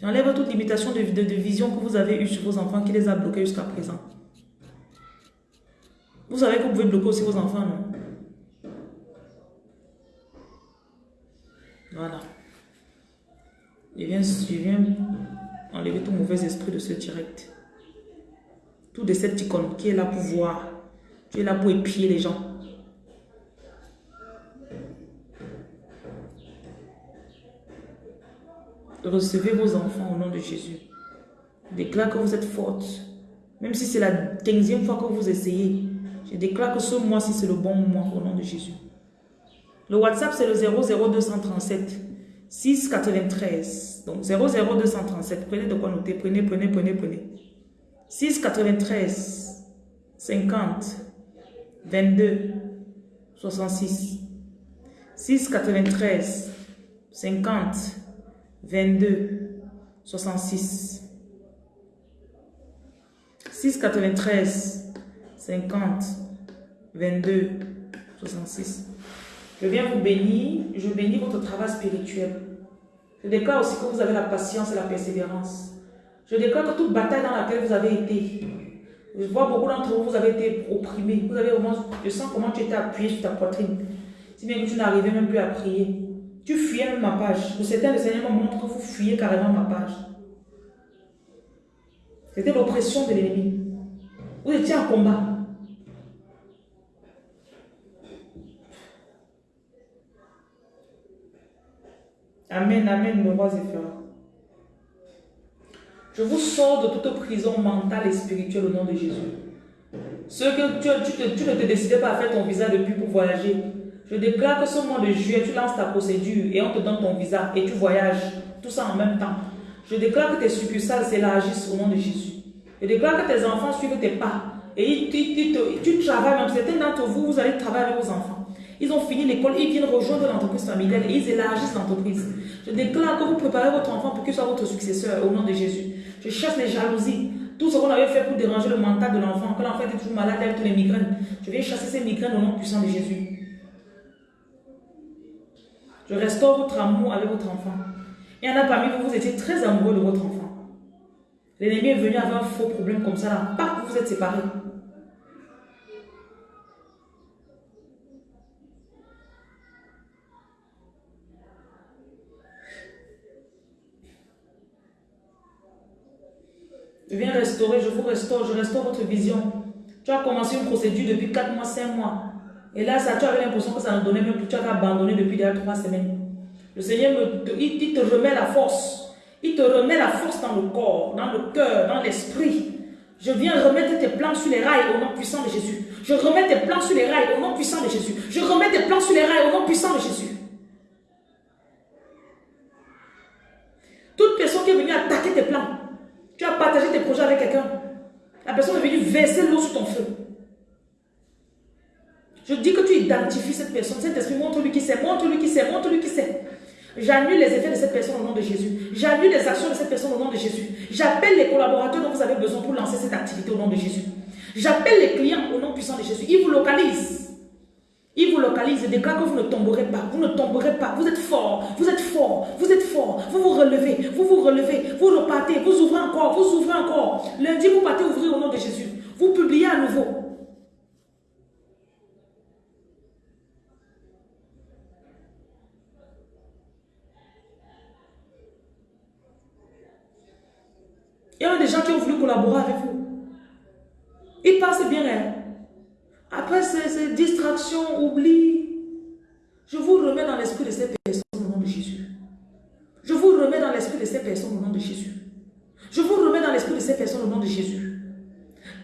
J'enlève toute limitation de, de, vision que vous avez eue sur vos enfants qui les a bloqués jusqu'à présent. Vous savez que vous pouvez bloquer aussi vos enfants, non? Voilà. Je viens, je viens enlever tout mauvais esprit de ce direct. Tout de cette icône qui est là pour voir. Tu es là pour épier les gens. Recevez vos enfants au nom de Jésus. déclare que vous êtes forte. Même si c'est la quinzième fois que vous essayez. Je déclare que ce mois-ci, c'est le bon mois au nom de Jésus. Le WhatsApp, c'est le 00237 693. Donc 00237. Prenez de quoi noter. Prenez, prenez, prenez, prenez. 693 50 22 66. 693 50 22 66. 693 50 22 66. Je viens vous bénir, je bénis votre travail spirituel. Je déclare aussi que vous avez la patience et la persévérance. Je déclare que toute bataille dans laquelle vous avez été, je vois beaucoup d'entre vous, vous avez été opprimés. Vous avez je sens comment tu étais appuyé sur ta poitrine. Si bien que tu n'arrivais même plus à prier. Tu fuyais même ma page. Le Seigneur, le Seigneur me montre que vous fuyez carrément ma page. C'était l'oppression de l'ennemi. Vous étiez en combat. Amen, amen, mes rois et frères. Je vous sors de toute prison mentale et spirituelle au nom de Jésus. Ce que tu, ne te décidais pas à faire ton visa depuis pour voyager, je déclare que ce mois de juillet, tu lances ta procédure et on te donne ton visa et tu voyages, tout ça en même temps. Je déclare que tes succursales s'élargissent au nom de Jésus. Je déclare que tes enfants suivent tes pas et tu travailles, même certains d'entre vous, vous allez travailler avec vos enfants. Ils ont fini l'école, ils viennent rejoindre l'entreprise familiale et ils élargissent l'entreprise. Je déclare que vous préparez votre enfant pour qu'il soit votre successeur au nom de Jésus. Je chasse les jalousies. Tout ce qu'on avait fait pour déranger le mental de l'enfant, que l'enfant était toujours malade avec tous les migraines. Je viens chasser ces migraines au nom puissant de Jésus. Je restaure votre amour avec votre enfant. Il y en a parmi vous, vous étiez très amoureux de votre enfant. L'ennemi est venu avec un faux problème comme ça, là. pas que vous êtes séparés. Je viens restaurer, je vous restaure, je restaure votre vision. Tu as commencé une procédure depuis 4 mois, 5 mois. Et là, ça, tu avais l'impression que ça ne donnait même plus. Tu avais abandonné depuis déjà 3 semaines. Le Seigneur, me, il, te remet la force. Il te remet la force dans le corps, dans le cœur, dans l'esprit. Je viens remettre tes plans sur les rails au nom puissant de Jésus. Je remets tes plans sur les rails au nom puissant de Jésus. Je remets tes plans sur les rails au nom puissant de Jésus. Toute personne qui est venue attaquer tes plans, tu as partagé tes projets avec quelqu'un. La personne est venue verser l'eau sur ton feu. Je dis que tu identifies cette personne. Cet esprit, montre-lui qui c'est, montre-lui qui c'est, montre-lui qui c'est. J'annule les effets de cette personne au nom de Jésus. J'annule les actions de cette personne au nom de Jésus. J'appelle les collaborateurs dont vous avez besoin pour lancer cette activité au nom de Jésus. J'appelle les clients au nom puissant de Jésus. Ils vous localisent. Localise et déclare que vous ne tomberez pas. Vous ne tomberez pas. Vous êtes fort. Vous êtes fort. Vous êtes fort. Vous vous relevez. Vous vous relevez. Vous repartez. Vous ouvrez encore. Vous ouvrez encore. Lundi, vous partez ouvrir au nom de Jésus. Vous publiez à nouveau. Il y a des gens qui ont voulu collaborer avec vous. Ils passent bien. Hein? Après ces, distractions, oubli, je vous remets dans l'esprit de ces personnes au nom de Jésus. Je vous remets dans l'esprit de ces personnes au nom de Jésus. Je vous remets dans l'esprit de ces personnes au nom de Jésus.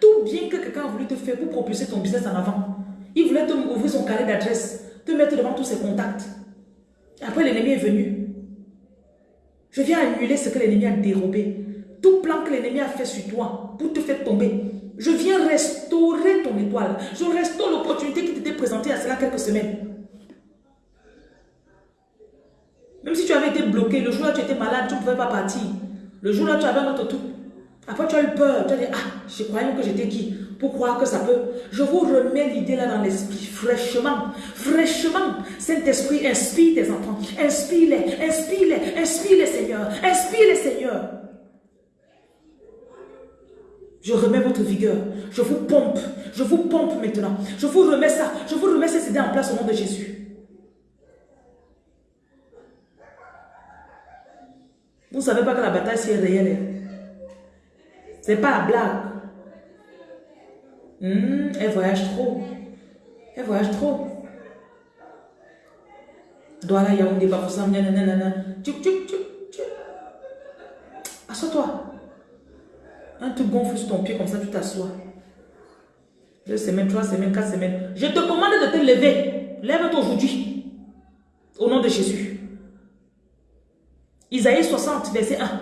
Tout bien que quelqu'un a voulu te faire pour propulser ton business en avant, il voulait te ouvrir son carnet d'adresse, te mettre devant tous ses contacts. Après, l'ennemi est venu. Je viens annuler ce que l'ennemi a dérobé. Tout plan que l'ennemi a fait sur toi pour te faire tomber, je viens restaurer ton étoile. Je restaure l'opportunité qui t'était présentée à cela quelques semaines. Même si tu avais été bloqué, le jour là tu étais malade, tu ne pouvais pas partir. Le jour là tu avais un autre truc. Après tu as eu peur, tu as dit, ah, je croyais que j'étais qui pour croire que ça peut. Je vous remets l'idée là dans l'esprit, fraîchement, fraîchement. Saint-Esprit, inspire tes enfants, inspire-les, inspire-les, inspire-les Seigneur, inspire-les Seigneur. Je remets votre vigueur. Je vous pompe. Je vous pompe maintenant. Je vous remets ça. Je vous remets ces idées en place au nom de Jésus. Vous ne savez pas que la bataille c'est réelle. Hein? C'est pas la blague. Hmm, elle voyage trop. Elle voyage trop. Douala Yaoundé Bafoussam, nanana. Tu, tu, tu. Assois-toi. Un truc gonfle sur ton pied comme ça, tu t'assois. Deux semaines, trois semaines, quatre semaines. Je te commande de te lever. Lève-toi aujourd'hui. Au nom de Jésus. Isaïe 60, verset 1.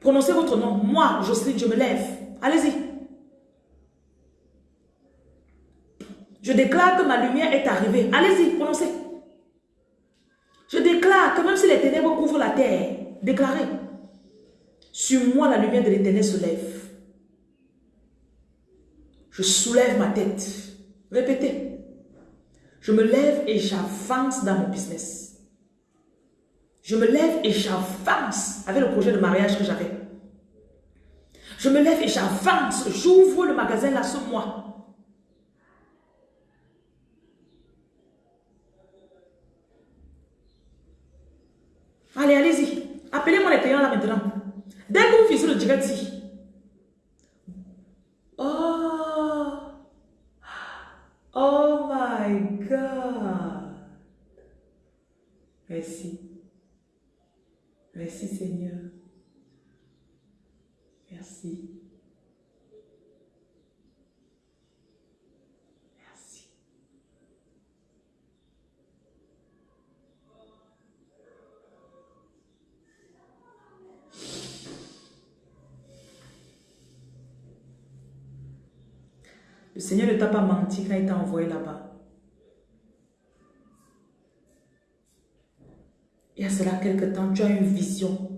Prononcez votre nom. Moi, Jocelyne, je me lève. Allez-y. Je déclare que ma lumière est arrivée. Allez-y, prononcez. Je déclare que même si les ténèbres couvrent la terre, déclarez. Sur moi, la lumière de l'éternel se lève. Je soulève ma tête. Répétez. Je me lève et j'avance dans mon business. Je me lève et j'avance avec le projet de mariage que j'avais. Je me lève et j'avance. J'ouvre le magasin là ce mois. Allez, allez-y. Appelez-moi les clients là maintenant. Dès que vous finissez le direct Oh! Oh my God! Merci. Merci Seigneur. Merci. Le Seigneur ne t'a pas menti quand il t'a envoyé là-bas. Il y a cela quelque temps, tu as une vision.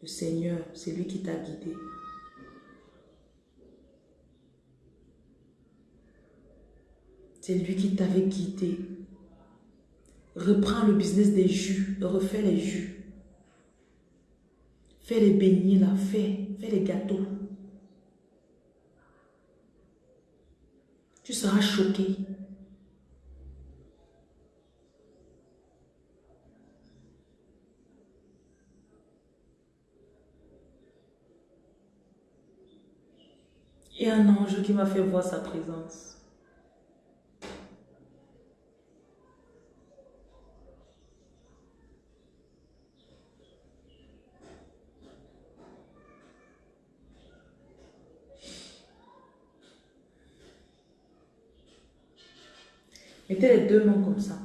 Le Seigneur, c'est lui qui t'a guidé. C'est lui qui t'avait guidé. Reprends le business des jus, refais les jus. Fais les beignets là, fais, fais les gâteaux. Tu seras choqué. Il y a un ange qui m'a fait voir sa présence. Mettez les deux mains comme ça.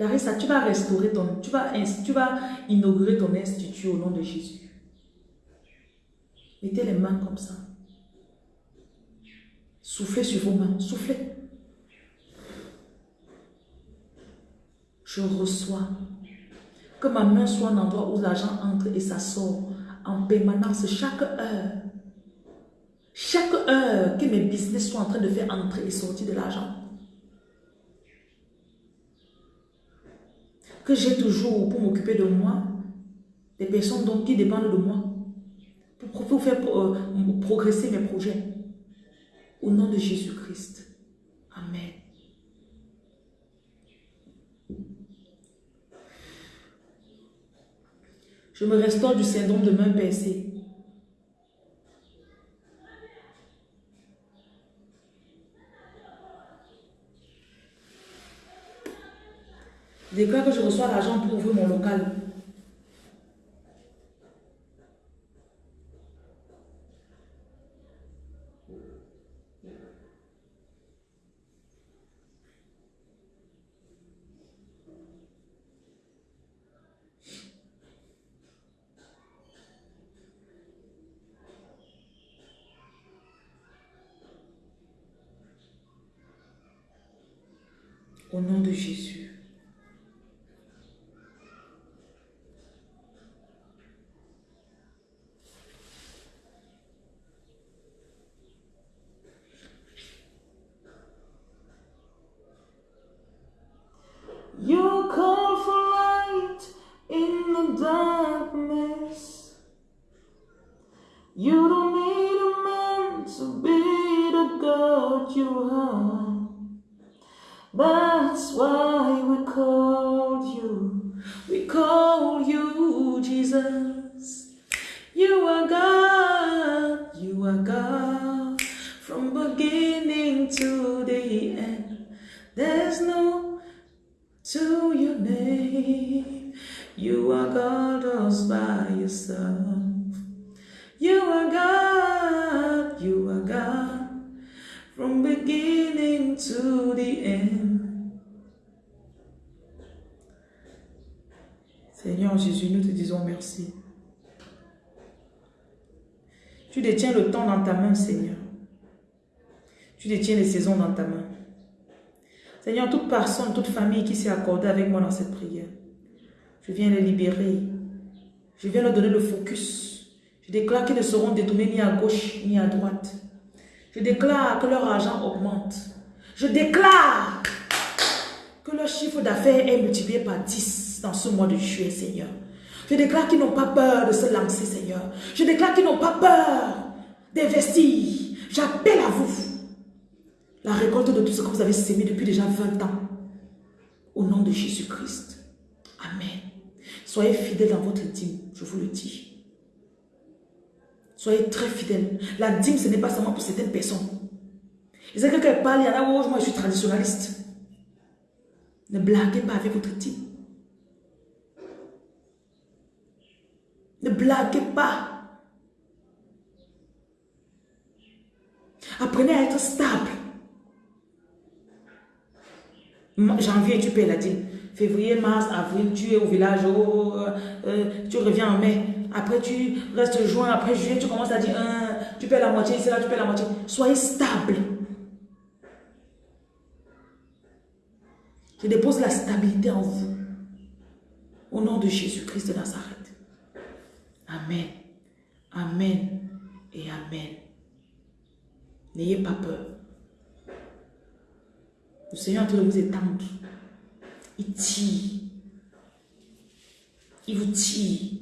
Larissa, tu vas restaurer ton, tu vas, tu vas inaugurer ton institut au nom de Jésus. Mettez les mains comme ça. Soufflez sur vos mains, soufflez. Je reçois que ma main soit un endroit où l'argent entre et ça sort en permanence chaque heure. Chaque heure que mes business soient en train de faire entrer et sortir de l'argent. Que j'ai toujours pour m'occuper de moi, des personnes donc qui dépendent de moi, pour, faire euh, progresser mes projets. Au nom de Jésus-Christ. Amen. Je me restaure du syndrome de main percée. Je déclare que je reçois l'argent pour ouvrir mon local. Famille qui s'est accordée avec moi dans cette prière, je viens les libérer. Je viens leur donner le focus. Je déclare qu'ils ne seront détournés ni à gauche ni à droite. Je déclare que leur argent augmente. Je déclare que leur chiffre d'affaires est multiplié par 10 dans ce mois de juillet, Seigneur. Je déclare qu'ils n'ont pas peur de se lancer, Seigneur. Je déclare qu'ils n'ont pas peur d'investir. J'appelle à vous la récolte de tout ce que vous avez sémé depuis déjà 20 ans. Au nom de Jésus-Christ. Amen. Soyez fidèles dans votre dîme, je vous le dis. Soyez très fidèles. La dîme, ce n'est pas seulement pour certaines personnes. Et c'est quelqu'un parle, il y en a où moi je suis traditionnaliste. Ne blaguez pas avec votre dîme. Ne blaguez pas. Apprenez à être stable. Janvier, tu payes la dîme. Février, mars, avril, tu es au village, oh, euh, tu reviens en mai. Après, tu restes juin, après juillet, tu commences à dire, hein, tu payes la moitié, c'est là, tu payes la moitié. Soyez stable. Je dépose la stabilité en vous. Au nom de Jésus-Christ de Nazareth. Amen. Amen. Et Amen. N'ayez pas peur. Le Seigneur est en train de vous étendre. Il tire. Il vous tire.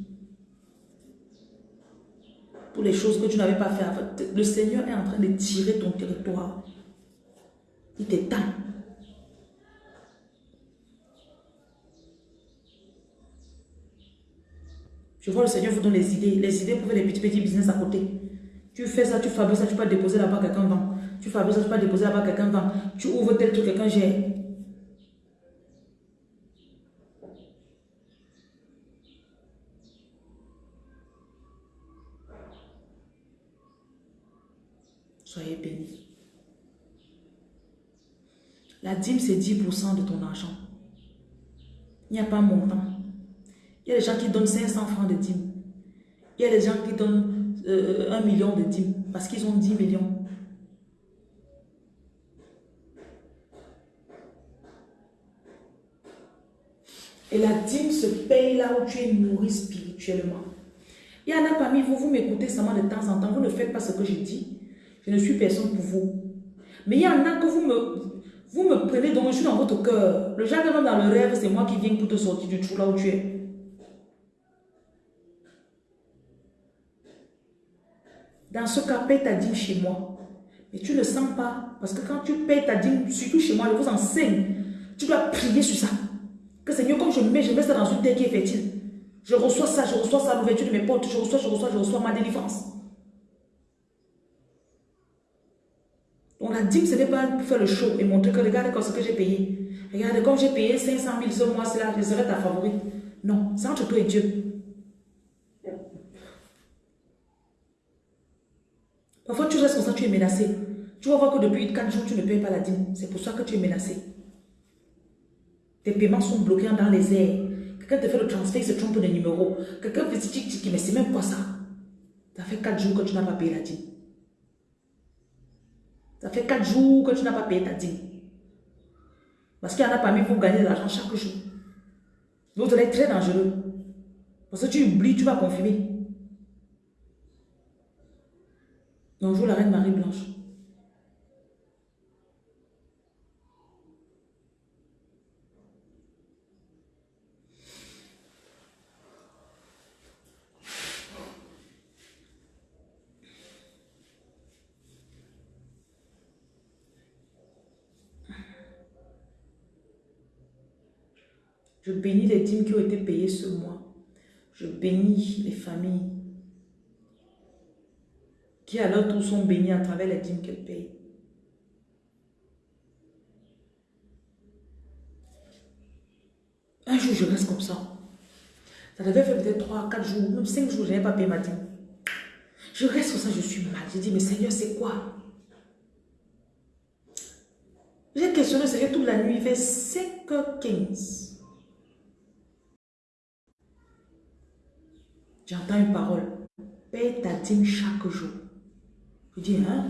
Pour les choses que tu n'avais pas fait. Le Seigneur est en train de tirer ton territoire. Il t'étend. Je vois le Seigneur vous donne les idées. Les idées pour faire des petits, petits business à côté. Tu fais ça, tu fabriques ça, tu peux déposer là-bas, quelqu'un vend. Tu fabriques ça, tu peux déposer là-bas, quelqu'un vend. Tu ouvres tel truc, quelqu'un gère. Soyez bénis. La dîme, c'est 10% de ton argent. Il n'y a pas montant. Il y a des gens qui donnent 500 francs de dîme. Il y a des gens qui donnent euh, 1 million de dîmes parce qu'ils ont 10 millions. Et la dîme se paye là où tu es nourri spirituellement. Il y en a parmi vous, vous m'écoutez seulement de temps en temps, vous ne faites pas ce que je dis. Je ne suis personne pour vous. Mais il y en a que vous me, vous me prenez donc je suis dans votre cœur. Le genre même dans le rêve, c'est moi qui viens pour te sortir du trou là où tu es. Dans ce cas, paye ta dîme chez moi. Mais tu ne le sens pas. Parce que quand tu payes ta dîme, surtout chez moi, je vous enseigne. Tu dois prier sur ça. Que Seigneur, comme je mets, je mets ça dans une terre qui est fertile. Je reçois ça, je reçois ça, l'ouverture de mes portes. Je reçois, je reçois, je reçois ma délivrance. Donc la dîme, ce n'est pas pour faire le show et montrer que regarde ce que j'ai payé. Regarde, comme j'ai payé 500 000 ce mois, là, je serai ta favorite. Non, c'est entre toi et Dieu. Parfois, tu restes comme ça, tu es menacé. Tu vas voir que depuis 4 jours, tu ne payes pas la dîme. C'est pour ça que tu es menacé. Tes paiements sont bloqués dans les airs. Quelqu'un te fait le transfert, il se trompe de numéro. Quelqu'un fait tic tic mais c'est même quoi ça Ça fait 4 jours que tu n'as pas payé la dîme. Ça fait 4 jours que tu n'as pas payé ta dîme. Parce qu'il y en a parmi vous gagner de l'argent chaque jour. L'autre est très dangereux. Parce que tu oublies, tu vas confirmer. Bonjour la reine Marie-Blanche. Je bénis les dîmes qui ont été payées ce mois. Je bénis les familles qui à leur tour sont bénies à travers les dîmes qu'elles payent. Un jour, je reste comme ça. Ça devait faire peut-être 3, 4 jours, même 5 jours, je n'avais pas payé ma dîme. Je reste comme ça, je suis mal. Je dis, mais Seigneur, c'est quoi? J'ai questionné le Seigneur toute la nuit, vers 5h15. J'entends une parole. Paye ta dîme chaque jour. Je dis, hein?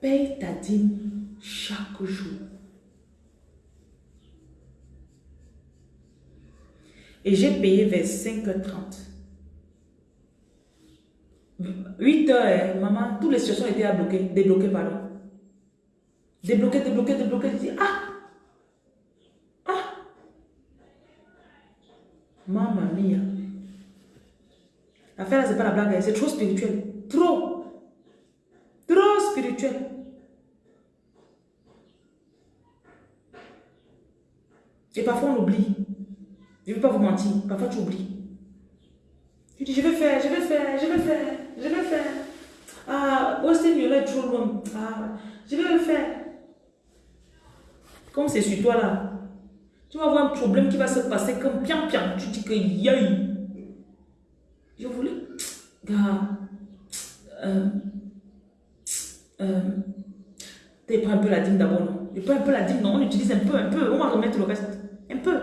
Paye ta dîme chaque jour. Et j'ai payé vers 5h30. 8 heures, hein, maman, toutes les situations étaient à bloquer, débloquées, pardon. Débloquées, débloquées, débloquées. Je dis! Ah! Maman mia. L'affaire là, c'est pas la blague, c'est trop spirituel. Trop. Trop spirituel. Et parfois on oublie. Je ne vais pas vous mentir, parfois tu oublies. Tu dis, je vais faire, je vais faire, je vais faire, je vais faire. Ah, Austin, you est trop loin. Ah, je vais le faire. Comme c'est sur toi là, tu vas avoir un problème qui va se passer comme pian pian. Tu dis que yaï. Je voulais. Gars. Euh, euh, tu un peu la dîme d'abord, non? Tu prends un peu la dîme, non? On utilise un peu, un peu. On va remettre le reste. Un peu.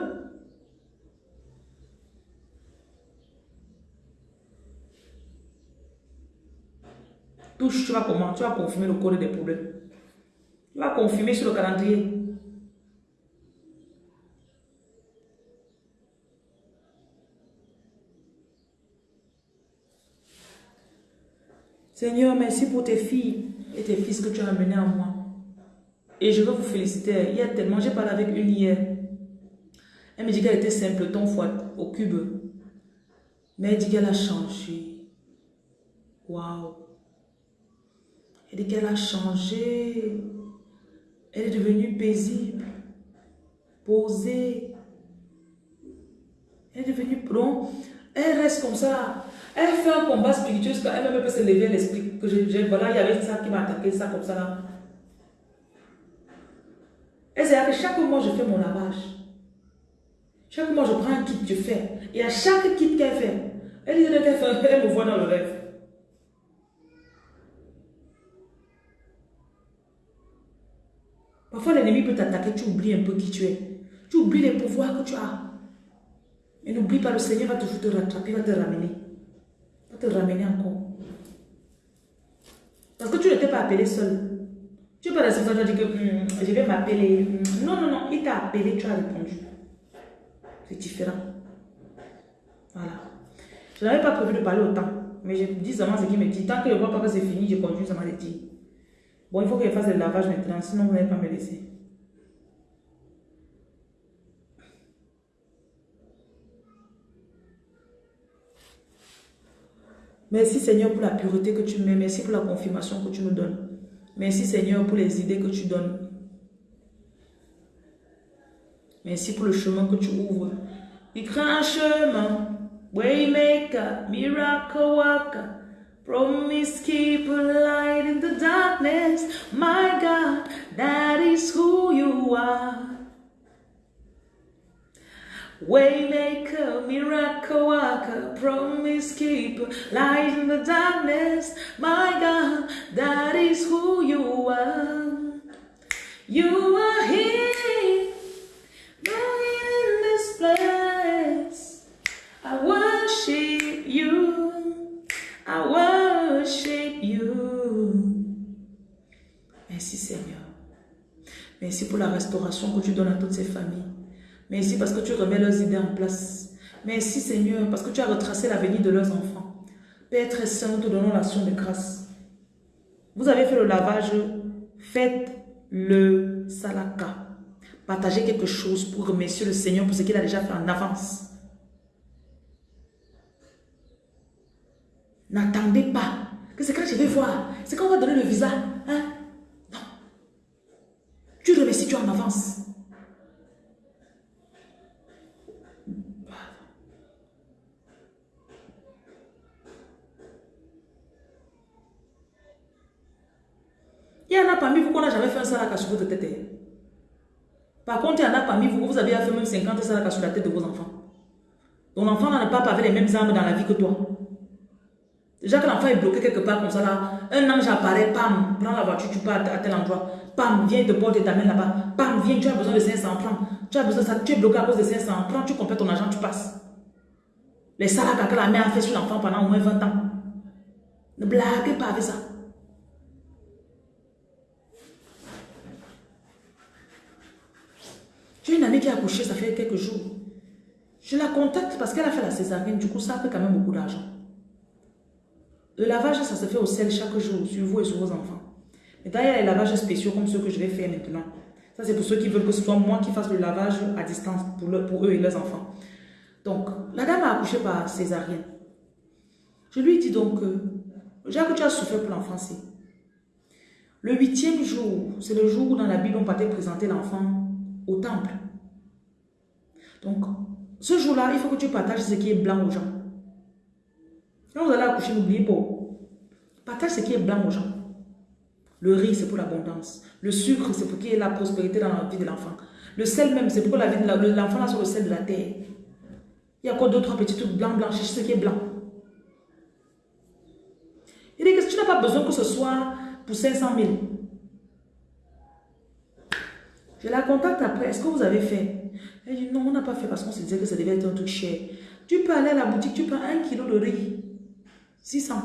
Touche, tu vas comment? Tu vas confirmer le code des problèmes. Tu vas confirmer sur le calendrier. Seigneur, merci pour tes filles et tes fils que tu as amenés à moi. Et je veux vous féliciter. Il y a tellement, j'ai parlé avec une hier. Elle me dit qu'elle était simple, ton foie au cube. Mais elle dit qu'elle a changé. Waouh. Elle dit qu'elle a changé. Elle est devenue paisible, posée. Elle est devenue bon. Elle reste comme ça. Elle fait un combat spirituel elle-même peut se lever l'esprit. Que je, voilà, il y avait ça qui m'a attaqué, ça comme ça là. Elle sait que chaque mois je fais mon lavage. Chaque mois je prends un kit, je fais. Et à chaque kit qu'elle fait, elle dit qu'elle fait, elle me voit dans le rêve. Parfois, l'ennemi peut t'attaquer, tu oublies un peu qui tu es. Tu oublies les pouvoirs que tu as. Et n'oublie pas, le Seigneur va toujours te rattraper, va te ramener. Te ramener encore. Parce que tu n'étais pas appelé seul. Tu pas rester seul, tu dit que hmm, je vais m'appeler. Hmm. Non, non, non, il t'a appelé, tu as répondu. C'est différent. Voilà. Je n'avais pas prévu de parler autant. Mais je dis seulement ce qu'il me dit. Tant que je ne vois pas que c'est fini, je continue seulement de dire. Bon, il faut que je fasse le lavage maintenant, sinon vous n'allez pas me laisser. Merci Seigneur pour la pureté que tu mets. Merci pour la confirmation que tu me donnes. Merci Seigneur pour les idées que tu donnes. Merci pour le chemin que tu ouvres. Il crée un chemin. Waymaker, miracle worker. Promise keep a light in the darkness. My God, that is who you are. Waymaker, miracle worker, promise keeper, light in the darkness. My God, that is who you are. You are here, in this place. I worship you. I worship you. Merci Seigneur. Merci pour la restauration que tu donnes à toutes ces familles. Merci parce que tu remets leurs idées en place. Merci Seigneur parce que tu as retracé l'avenir de leurs enfants. Père très saint, nous te donnons l'action de grâce. Vous avez fait le lavage, faites le salaka. Partagez quelque chose pour remercier le Seigneur pour ce qu'il a déjà fait en avance. N'attendez pas que c'est quand je vais voir, c'est quand on va donner le visa. Hein? Non. Tu remercies, tu en avance. Il y en a parmi vous qu'on n'a jamais fait un salaka sur votre tête. hein. Par contre, il y en a parmi vous vous avez fait même 50 salaka sur la tête de vos enfants. Ton enfant n'a pas avec les mêmes armes dans la vie que toi. Déjà que l'enfant est bloqué quelque part comme ça là, un ange apparaît, pam, prends la voiture, tu pars à tel endroit, pam, viens te porter ta main là-bas, pam, viens, tu as besoin de 500, prends. Tu as besoin de ça, tu es bloqué à cause de 500, prends, tu complètes ton argent, tu passes. Les salaka que la mère a fait sur l'enfant pendant au moins 20 ans. Ne blaguez pas avec ça. Une amie qui a accouché, ça fait quelques jours. Je la contacte parce qu'elle a fait la césarienne, du coup ça fait quand même beaucoup d'argent. Le lavage, ça se fait au sel chaque jour, sur vous et sur vos enfants. Maintenant, il y a les lavages spéciaux comme ceux que je vais faire maintenant. Ça, c'est pour ceux qui veulent que ce soit moi qui fasse le lavage à distance pour, eux et leurs enfants. Donc, la dame a accouché par césarienne. Je lui dis donc, euh, Jacques, tu as souffert pour l'enfant-ci. Le huitième jour, c'est le jour où dans la Bible, on partait présenter l'enfant au temple. Donc, ce jour-là, il faut que tu partages ce qui est blanc aux gens. Quand vous allez accoucher, n'oubliez pas. Partage ce qui est blanc aux gens. Le riz, c'est pour l'abondance. Le sucre, c'est pour qu'il y ait la prospérité dans la vie de l'enfant. Le sel même, c'est pour que la vie de l'enfant là le sel de la terre. Il y a encore deux, trois petits trucs blancs, blancs, cherche ce qui est blanc. Il dit que tu n'as pas besoin que ce soit pour 500 000. Je la contacte après. Est-ce que vous avez fait? Elle dit non, on n'a pas fait parce qu'on se disait que ça devait être un truc cher. Tu peux aller à la boutique, tu prends un kilo de riz. 600,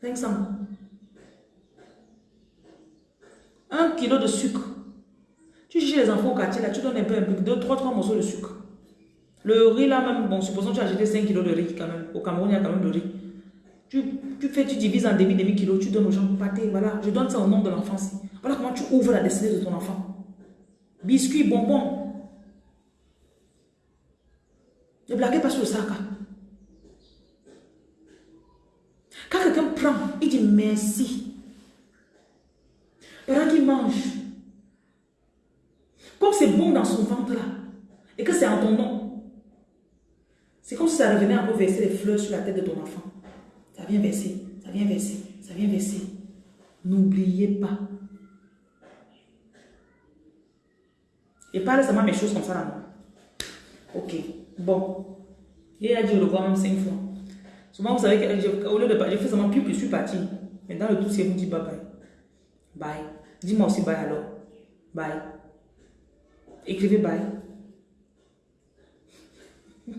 500. Un kilo de sucre. Tu cherches les enfants au quartier, là, tu donnes un peu, un peu, deux, trois, trois morceaux de sucre. Le riz là même, bon, supposons que tu as acheté 5 kilos de riz quand même. Au Cameroun, il y a quand même de riz. Tu, fais, tu divises en demi, demi kilo, tu donnes aux gens pâté, voilà. Je donne ça au nom de l'enfant. Voilà comment tu ouvres la destinée de ton enfant. Biscuits, bonbons. Ne blaguez pas sur le sac. Quand quelqu'un prend, il dit merci. Pendant qu'il mange, comme c'est bon dans son ventre là, et que c'est en ton nom, c'est comme si ça revenait peu verser les fleurs sur la tête de ton enfant. Ça vient verser, ça vient verser, ça vient verser. N'oubliez pas. Et parle seulement mes choses comme ça là? Ok, bon. Il a dit, je le vois même cinq fois. Souvent, vous savez que je- au lieu de parler, je fais seulement plus, je suis parti. Mais dans le tout, c'est vous dit bye bye. Bye. Dis-moi aussi bye alors. Bye. Écrivez bye. *laughs*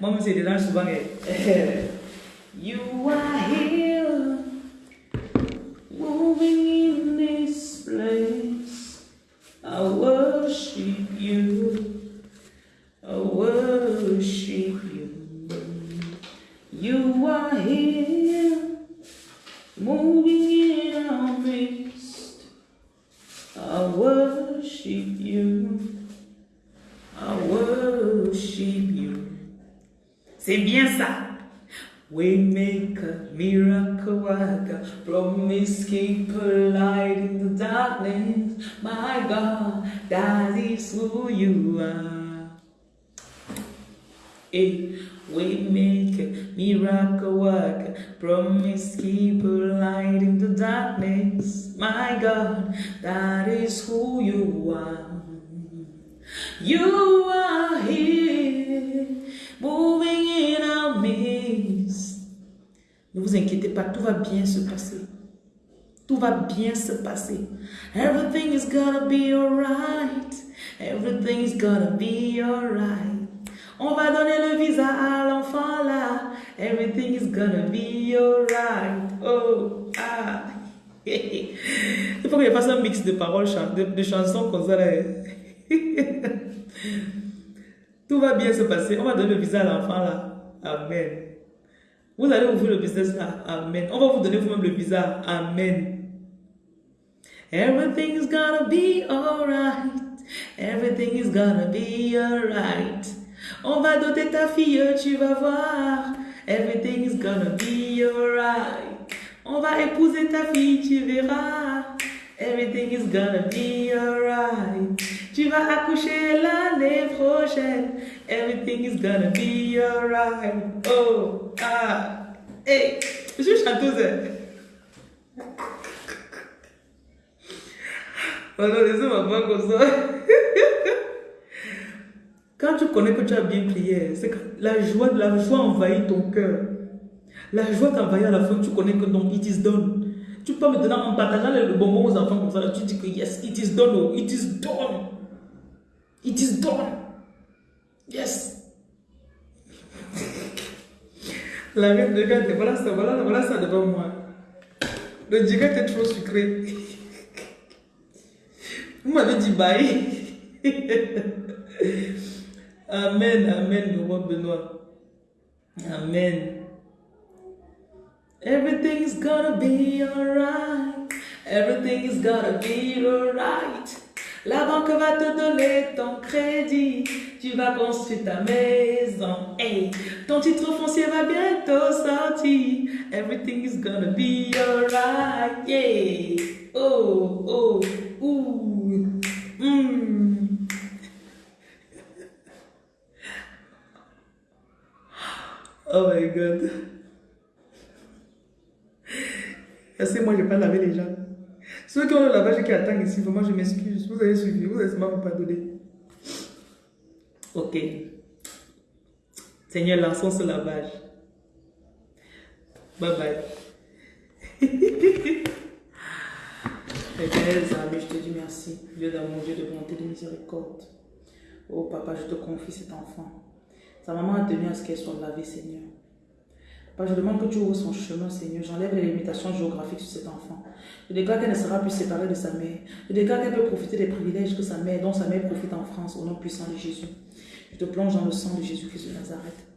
Moi, c'est gens souvent. *laughs* You are here, A waymaker, miracle worker, promise keeper, light in the darkness. My God, that is who you are. You are here, moving in our midst. Ne vous inquiétez pas, tout va bien se passer. Tout va bien se passer. Everything is gonna be alright. Everything is gonna be alright. On va donner le visa à l'enfant là. Everything is gonna be alright. Oh, ah. *laughs* Il faut que fasse un mix de paroles, de, chansons comme ça. *laughs* Tout va bien se passer. On va donner le visa à l'enfant là. Amen. Vous allez ouvrir le business là. Amen. On va vous donner vous-même le visa. Amen. Everything is gonna be alright. Everything is gonna be alright. On va doter ta fille, tu vas voir. Everything is gonna be alright. On va épouser ta fille, tu verras. Everything is gonna be alright. Tu vas accoucher l'année prochaine. Everything is gonna be alright. Oh, ah, hey, je suis chanteuse. Pardon, laissez ma voix comme ça. *laughs* Quand tu connais que tu as bien prié, c'est que la joie, la joie envahit ton cœur. La joie t'envahit à la fin, tu connais que non, it is done. Tu peux maintenant, en partageant le bonbon aux enfants comme ça, tu dis que yes, it is done, oh, it is done. It is done. Yes. *laughs* La reine de gâte, voilà ça, voilà, voilà ça devant moi. Le direct est trop sucré. *laughs* Vous m'avez dit bye. *laughs* amen, amen, le roi Benoît. Amen. Everything's gonna be alright. Everything is gonna be alright. La banque va te donner ton crédit. Tu vas construire ta maison. Hey, ton titre foncier va bientôt sortir. Everything is gonna be alright. Yeah. Oh, oh, ouh. Mm. Oh my God. Est-ce que moi, je n'ai pas lavé les gens Ceux qui ont le lavage qui attendent ici, vraiment, je m'excuse. Vous avez suivi, vous avez seulement. Ok. Seigneur, lançons ce lavage. Bye bye. *laughs* Éternel amis, je te dis merci. Dieu d'amour, Dieu de bonté, de miséricorde. Oh papa, je te confie cet enfant. Sa maman a tenu à ce qu'elle soit lavée, Seigneur. Je demande que tu ouvres son chemin, Seigneur. J'enlève les limitations géographiques sur cet enfant. Je déclare qu'elle ne sera plus séparée de sa mère. Je déclare qu'elle peut profiter des privilèges que sa mère, dont sa mère profite en France, au nom puissant de Jésus. Je te plonge dans le sang de Jésus-Christ de Nazareth.